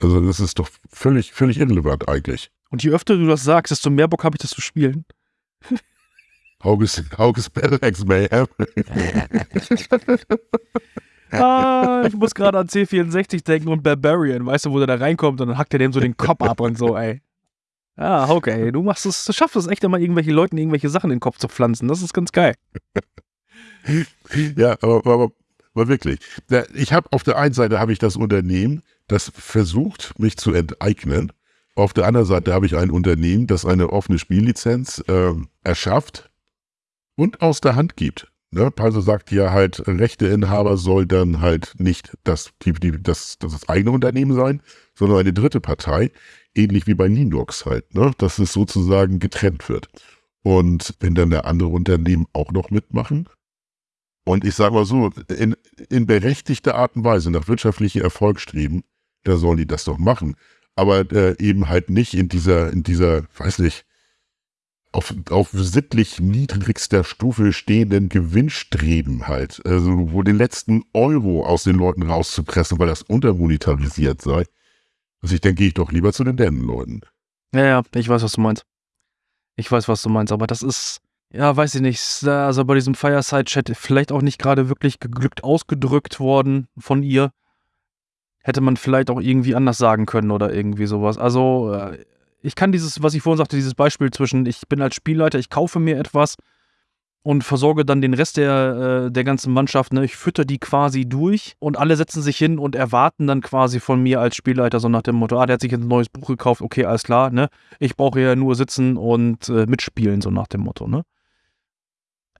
Also das ist doch völlig, völlig irrelevant eigentlich. Und je öfter du das sagst, desto mehr Bock habe ich das zu spielen. Haukes, Haukes Battle Axe Mayhem. Ah, ich muss gerade an C64 denken und Barbarian, weißt du, wo der da reinkommt und dann hackt er dem so den Kopf ab und so, ey. Ah, okay, du machst es, du schaffst es echt immer, irgendwelche Leuten irgendwelche Sachen in den Kopf zu pflanzen. Das ist ganz geil. Ja, aber, aber, aber wirklich. Ich habe auf der einen Seite habe ich das Unternehmen, das versucht, mich zu enteignen. Auf der anderen Seite habe ich ein Unternehmen, das eine offene Spiellizenz ähm, erschafft und aus der Hand gibt. Ne? Paizo sagt ja halt, Rechteinhaber soll dann halt nicht das, die, die, das, das eigene Unternehmen sein, sondern eine dritte Partei, ähnlich wie bei Linux halt, ne? dass es sozusagen getrennt wird. Und wenn dann der andere Unternehmen auch noch mitmachen, und ich sage mal so, in, in berechtigter Art und Weise nach wirtschaftlichem Erfolg streben, da sollen die das doch machen. Aber äh, eben halt nicht in dieser, in dieser, weiß nicht, auf, auf sittlich niedrigster Stufe stehenden Gewinnstreben halt. Also wo den letzten Euro aus den Leuten rauszupressen, weil das untermonetarisiert sei. Also ich denke, gehe ich doch lieber zu den Dänen-Leuten. Ja, ja, ich weiß, was du meinst. Ich weiß, was du meinst, aber das ist, ja, weiß ich nicht, also bei diesem Fireside-Chat vielleicht auch nicht gerade wirklich geglückt ausgedrückt worden von ihr. Hätte man vielleicht auch irgendwie anders sagen können oder irgendwie sowas. Also, äh, ich kann dieses, was ich vorhin sagte, dieses Beispiel zwischen, ich bin als Spielleiter, ich kaufe mir etwas und versorge dann den Rest der, äh, der ganzen Mannschaft, ne? Ich fütter die quasi durch und alle setzen sich hin und erwarten dann quasi von mir als Spielleiter so nach dem Motto, ah, der hat sich jetzt ein neues Buch gekauft, okay, alles klar, ne? Ich brauche ja nur sitzen und äh, mitspielen, so nach dem Motto, ne?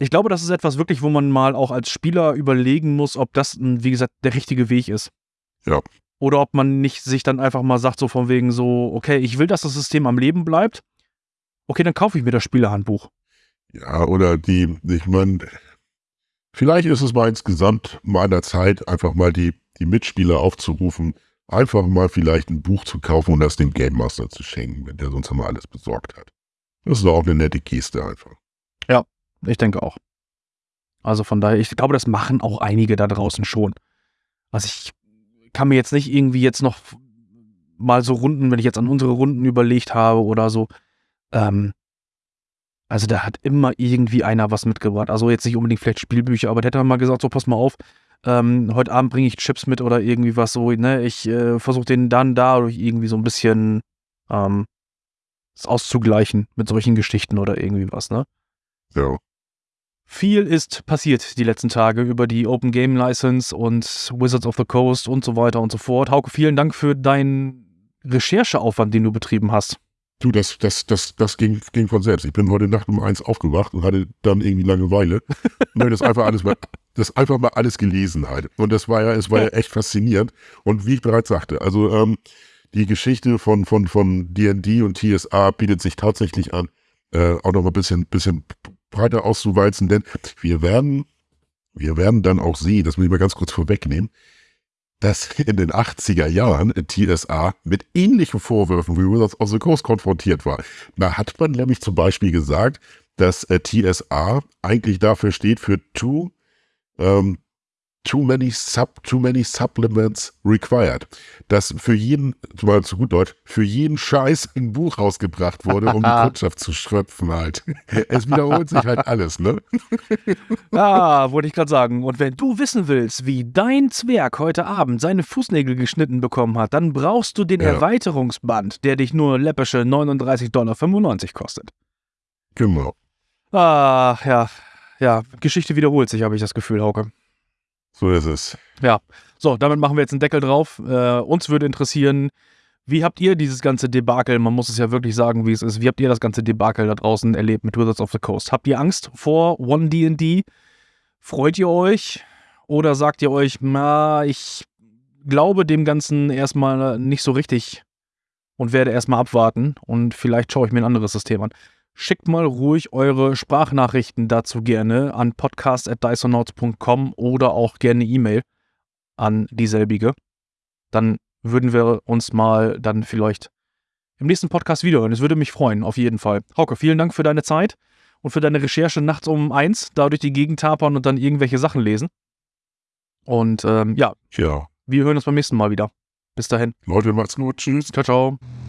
Ich glaube, das ist etwas wirklich, wo man mal auch als Spieler überlegen muss, ob das, m, wie gesagt, der richtige Weg ist. Ja. Oder ob man nicht sich dann einfach mal sagt, so von wegen so, okay, ich will, dass das System am Leben bleibt. Okay, dann kaufe ich mir das Spielerhandbuch. Ja, oder die, ich meine, Vielleicht ist es mal insgesamt meiner Zeit, einfach mal die, die Mitspieler aufzurufen, einfach mal vielleicht ein Buch zu kaufen und das dem Game Master zu schenken, wenn der sonst mal alles besorgt hat. Das ist auch eine nette Geste einfach. Ja, ich denke auch. Also von daher, ich glaube, das machen auch einige da draußen schon. Also ich kann mir jetzt nicht irgendwie jetzt noch mal so Runden, wenn ich jetzt an unsere Runden überlegt habe oder so, ähm, also da hat immer irgendwie einer was mitgebracht. Also jetzt nicht unbedingt vielleicht Spielbücher, aber der dann mal gesagt, so pass mal auf, ähm, heute Abend bringe ich Chips mit oder irgendwie was so, ne? Ich äh, versuche den dann dadurch irgendwie so ein bisschen ähm, auszugleichen mit solchen Geschichten oder irgendwie was, ne? Ja. Viel ist passiert die letzten Tage über die Open Game License und Wizards of the Coast und so weiter und so fort. Hauke, vielen Dank für deinen Rechercheaufwand, den du betrieben hast. Du, das, das, das, das ging, ging von selbst. Ich bin heute Nacht um eins aufgewacht und hatte dann irgendwie Langeweile. und das einfach alles mal, das einfach mal alles gelesen halt. Und das war ja, es war ja echt faszinierend. Und wie ich bereits sagte, also ähm, die Geschichte von von von D&D und TSA bietet sich tatsächlich an, äh, auch noch mal ein bisschen bisschen breiter auszuwalzen, denn wir werden wir werden dann auch sehen, das muss ich mal ganz kurz vorwegnehmen, dass in den 80er Jahren TSA mit ähnlichen Vorwürfen wie Wizards of the Coast konfrontiert war. Da hat man nämlich zum Beispiel gesagt, dass äh, TSA eigentlich dafür steht für Two ähm, too many sub too many supplements required. Dass für jeden, mal zu gut Deutsch, für jeden Scheiß ein Buch rausgebracht wurde, um die Kundschaft zu schröpfen halt. Es wiederholt sich halt alles, ne? Ja, wollte ich gerade sagen. Und wenn du wissen willst, wie dein Zwerg heute Abend seine Fußnägel geschnitten bekommen hat, dann brauchst du den Ja. Erweiterungsband, der dich nur läppische 39,95 Dollar kostet. Genau. Ach ja, ja, Geschichte wiederholt sich, habe ich das Gefühl, Hauke. So ist es. Ja, so, damit machen wir jetzt einen Deckel drauf. Äh, uns würde interessieren, wie habt ihr dieses ganze Debakel, man muss es ja wirklich sagen, wie es ist, wie habt ihr das ganze Debakel da draußen erlebt mit Wizards of the Coast? Habt ihr Angst vor One D&D? Freut ihr euch? Oder sagt ihr euch, na, ich glaube dem Ganzen erstmal nicht so richtig und werde erstmal abwarten und vielleicht schaue ich mir ein anderes System an. Schickt mal ruhig eure Sprachnachrichten dazu gerne an podcast.dysonauts.com oder auch gerne E-Mail an dieselbige. Dann würden wir uns mal dann vielleicht im nächsten Podcast wiederhören. Es würde mich freuen, auf jeden Fall. Hauke, vielen Dank für deine Zeit und für deine Recherche nachts um eins, da durch die Gegend tapern und dann irgendwelche Sachen lesen. Und ähm, ja, Ja. wir hören uns beim nächsten Mal wieder. Bis dahin. Leute, macht's gut. Tschüss. Ciao, ciao.